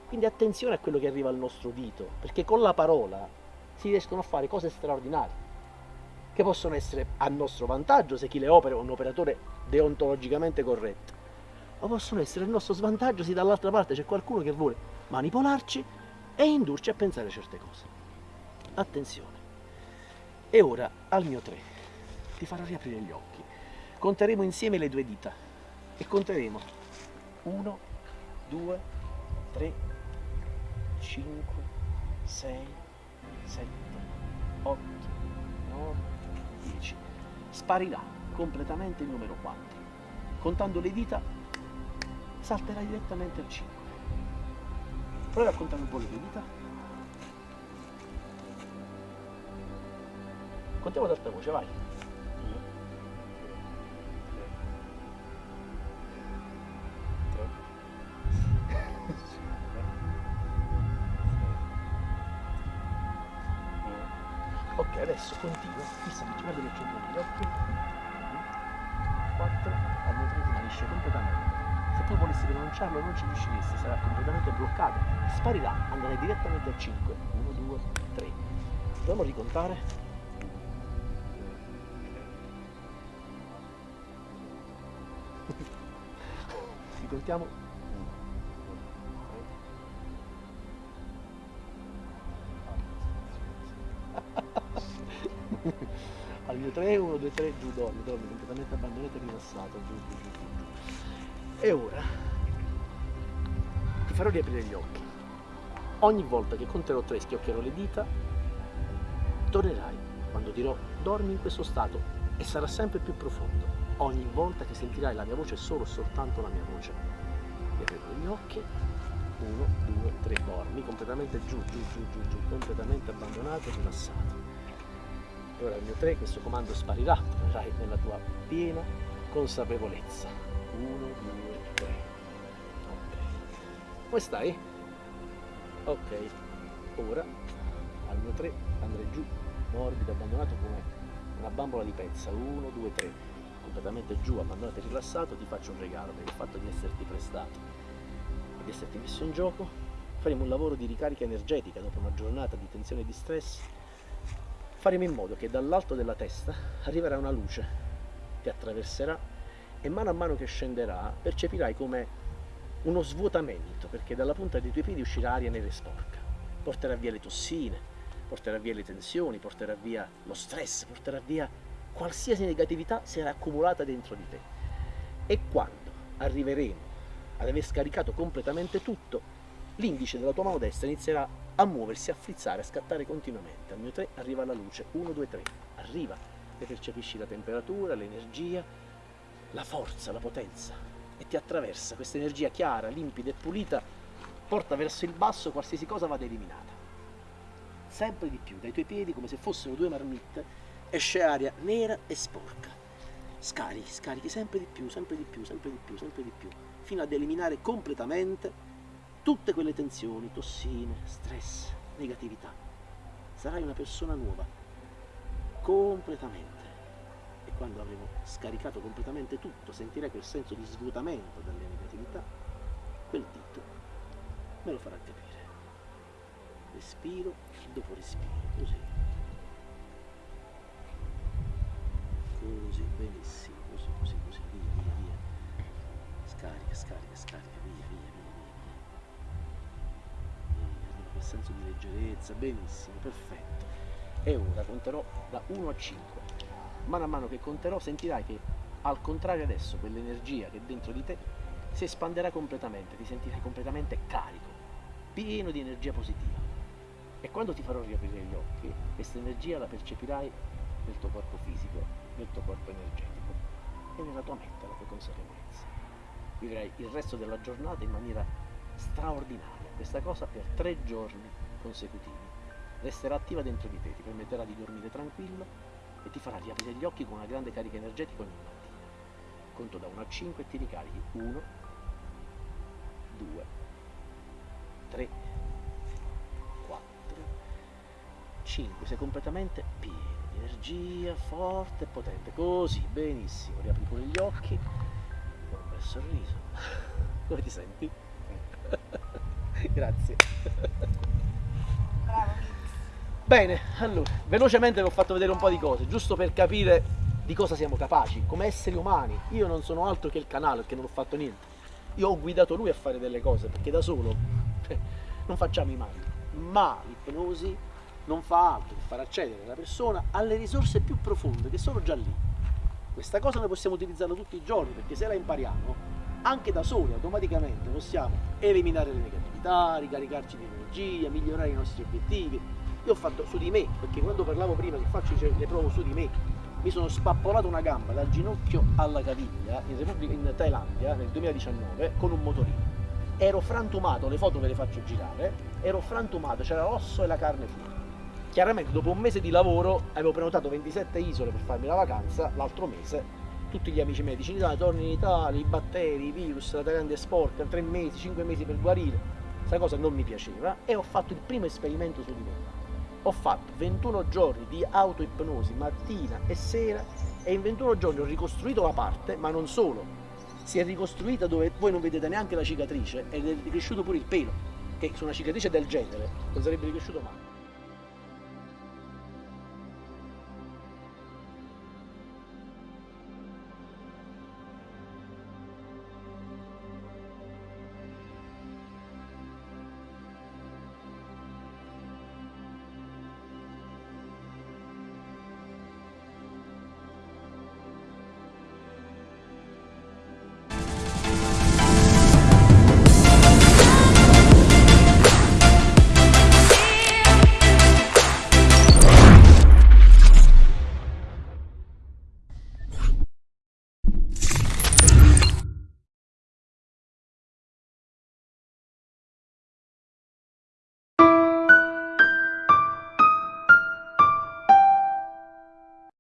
Quindi attenzione a quello che arriva al nostro dito, perché con la parola si riescono a fare cose straordinarie, che possono essere a nostro vantaggio se chi le opera è un operatore deontologicamente corretto, ma possono essere a nostro svantaggio se dall'altra parte c'è qualcuno che vuole manipolarci e indurci a pensare certe cose. Attenzione. E ora al mio 3 ti farò riaprire gli occhi. Conteremo insieme le due dita e conteremo 1, 2, 3, 5, 6, 7, 8, 9, 10. Sparirà completamente il numero 4. Contando le dita salterà direttamente al 5. Prova a contare un po' le dita. Contiamo ad alta voce, vai. Adesso continua, fissa che guarda che c'ho gli occhi. 4, al 3 smanisce completamente. Se tu volessi pronunciarlo non ci riusciresti, sarà completamente bloccato. Sparirà, andrai direttamente a 5. 1, 2, 3. Proviamo a ricontare. (laughs) Ricontiamo al mio 3, 1, 2, 3, giù, dormi, dormi, completamente abbandonato e rilassato, giù, giù, giù, giù. E ora ti farò riaprire gli occhi. Ogni volta che conterò 3 schioccherò le dita, tornerai quando dirò dormi in questo stato e sarà sempre più profondo. Ogni volta che sentirai la mia voce, solo soltanto la mia voce. Riaprirò gli occhi, 1, 2, 3, dormi completamente giù, giù, giù, giù, giù, completamente abbandonato e rilassato ora il mio 3 questo comando sparirà, tornerai nella tua piena consapevolezza. 1, 2, 3. Ok. Come stai? Ok. Ora al mio 3 andrei giù, morbido, abbandonato come una bambola di pezza. 1, 2, 3. Completamente giù, abbandonato e rilassato, ti faccio un regalo per il fatto di esserti prestato di esserti messo in gioco. Faremo un lavoro di ricarica energetica dopo una giornata di tensione e di stress faremo in modo che dall'alto della testa arriverà una luce, ti attraverserà e mano a mano che scenderà percepirai come uno svuotamento, perché dalla punta dei tuoi piedi uscirà aria nera e sporca, porterà via le tossine, porterà via le tensioni, porterà via lo stress, porterà via qualsiasi negatività si era accumulata dentro di te. E quando arriveremo ad aver scaricato completamente tutto, l'indice della tua mano destra inizierà a muoversi, a frizzare, a scattare continuamente. Al mio 3 arriva la luce, 1, 2, 3, arriva e percepisci la temperatura, l'energia, la forza, la potenza e ti attraversa. Questa energia chiara, limpida e pulita porta verso il basso qualsiasi cosa vada eliminata. Sempre di più, dai tuoi piedi, come se fossero due marmitte, esce aria nera e sporca. Scarichi, scarichi sempre di più, sempre di più, sempre di più, sempre di più, fino ad eliminare completamente tutte quelle tensioni, tossine, stress, negatività. Sarai una persona nuova, completamente. E quando avremo scaricato completamente tutto, sentirai quel senso di svuotamento dalle negatività, quel dito me lo farà capire. Respiro, dopo respiro, così. Così, benissimo, così, così, così, via, via, via. Scarica, scarica, scarica, via. Senso di leggerezza, benissimo, perfetto. E ora conterò da 1 a 5. Mano a mano che conterò sentirai che al contrario adesso quell'energia che è dentro di te si espanderà completamente, ti sentirai completamente carico, pieno di energia positiva. E quando ti farò riaprire gli occhi, questa energia la percepirai nel tuo corpo fisico, nel tuo corpo energetico e nella tua mente, la tua consapevolezza. Vivrai il resto della giornata in maniera straordinaria, questa cosa per tre giorni consecutivi. Resterà attiva dentro di te, ti permetterà di dormire tranquillo e ti farà riaprire gli occhi con una grande carica energetica ogni mattina. Conto da 1 a 5 e ti ricarichi 1, 2, 3, 4, 5. Sei completamente pieno di energia, forte e potente. Così, benissimo. Riapri pure gli occhi. Con un bel sorriso. (laughs) Come ti senti? (laughs) Grazie. Bravo. Bene, allora, velocemente vi ho fatto vedere un po' di cose, giusto per capire di cosa siamo capaci, come esseri umani. Io non sono altro che il canale, perché non ho fatto niente. Io ho guidato lui a fare delle cose, perché da solo (laughs) cioè, non facciamo i mali. Ma l'ipnosi non fa altro che far accedere la persona alle risorse più profonde, che sono già lì. Questa cosa noi possiamo utilizzarla tutti i giorni, perché se la impariamo, anche da soli automaticamente possiamo eliminare le negatività, ricaricarci di energia, migliorare i nostri obiettivi. Io ho fatto su di me, perché quando parlavo prima che faccio le provo su di me, mi sono spappolato una gamba dal ginocchio alla caviglia in, Repubblica, in Thailandia nel 2019 con un motorino. Ero frantumato, le foto ve le faccio girare, ero frantumato, c'era l'osso e la carne fuori. Chiaramente dopo un mese di lavoro avevo prenotato 27 isole per farmi la vacanza, l'altro mese tutti gli amici medici in Italia, torni in Italia, i batteri, i virus, la è sporca, 3 mesi, 5 mesi per guarire, questa cosa non mi piaceva e ho fatto il primo esperimento su di me. Ho fatto 21 giorni di autoipnosi mattina e sera e in 21 giorni ho ricostruito la parte, ma non solo, si è ricostruita dove voi non vedete neanche la cicatrice ed è cresciuto pure il pelo, che su una cicatrice del genere non sarebbe ricresciuto mai.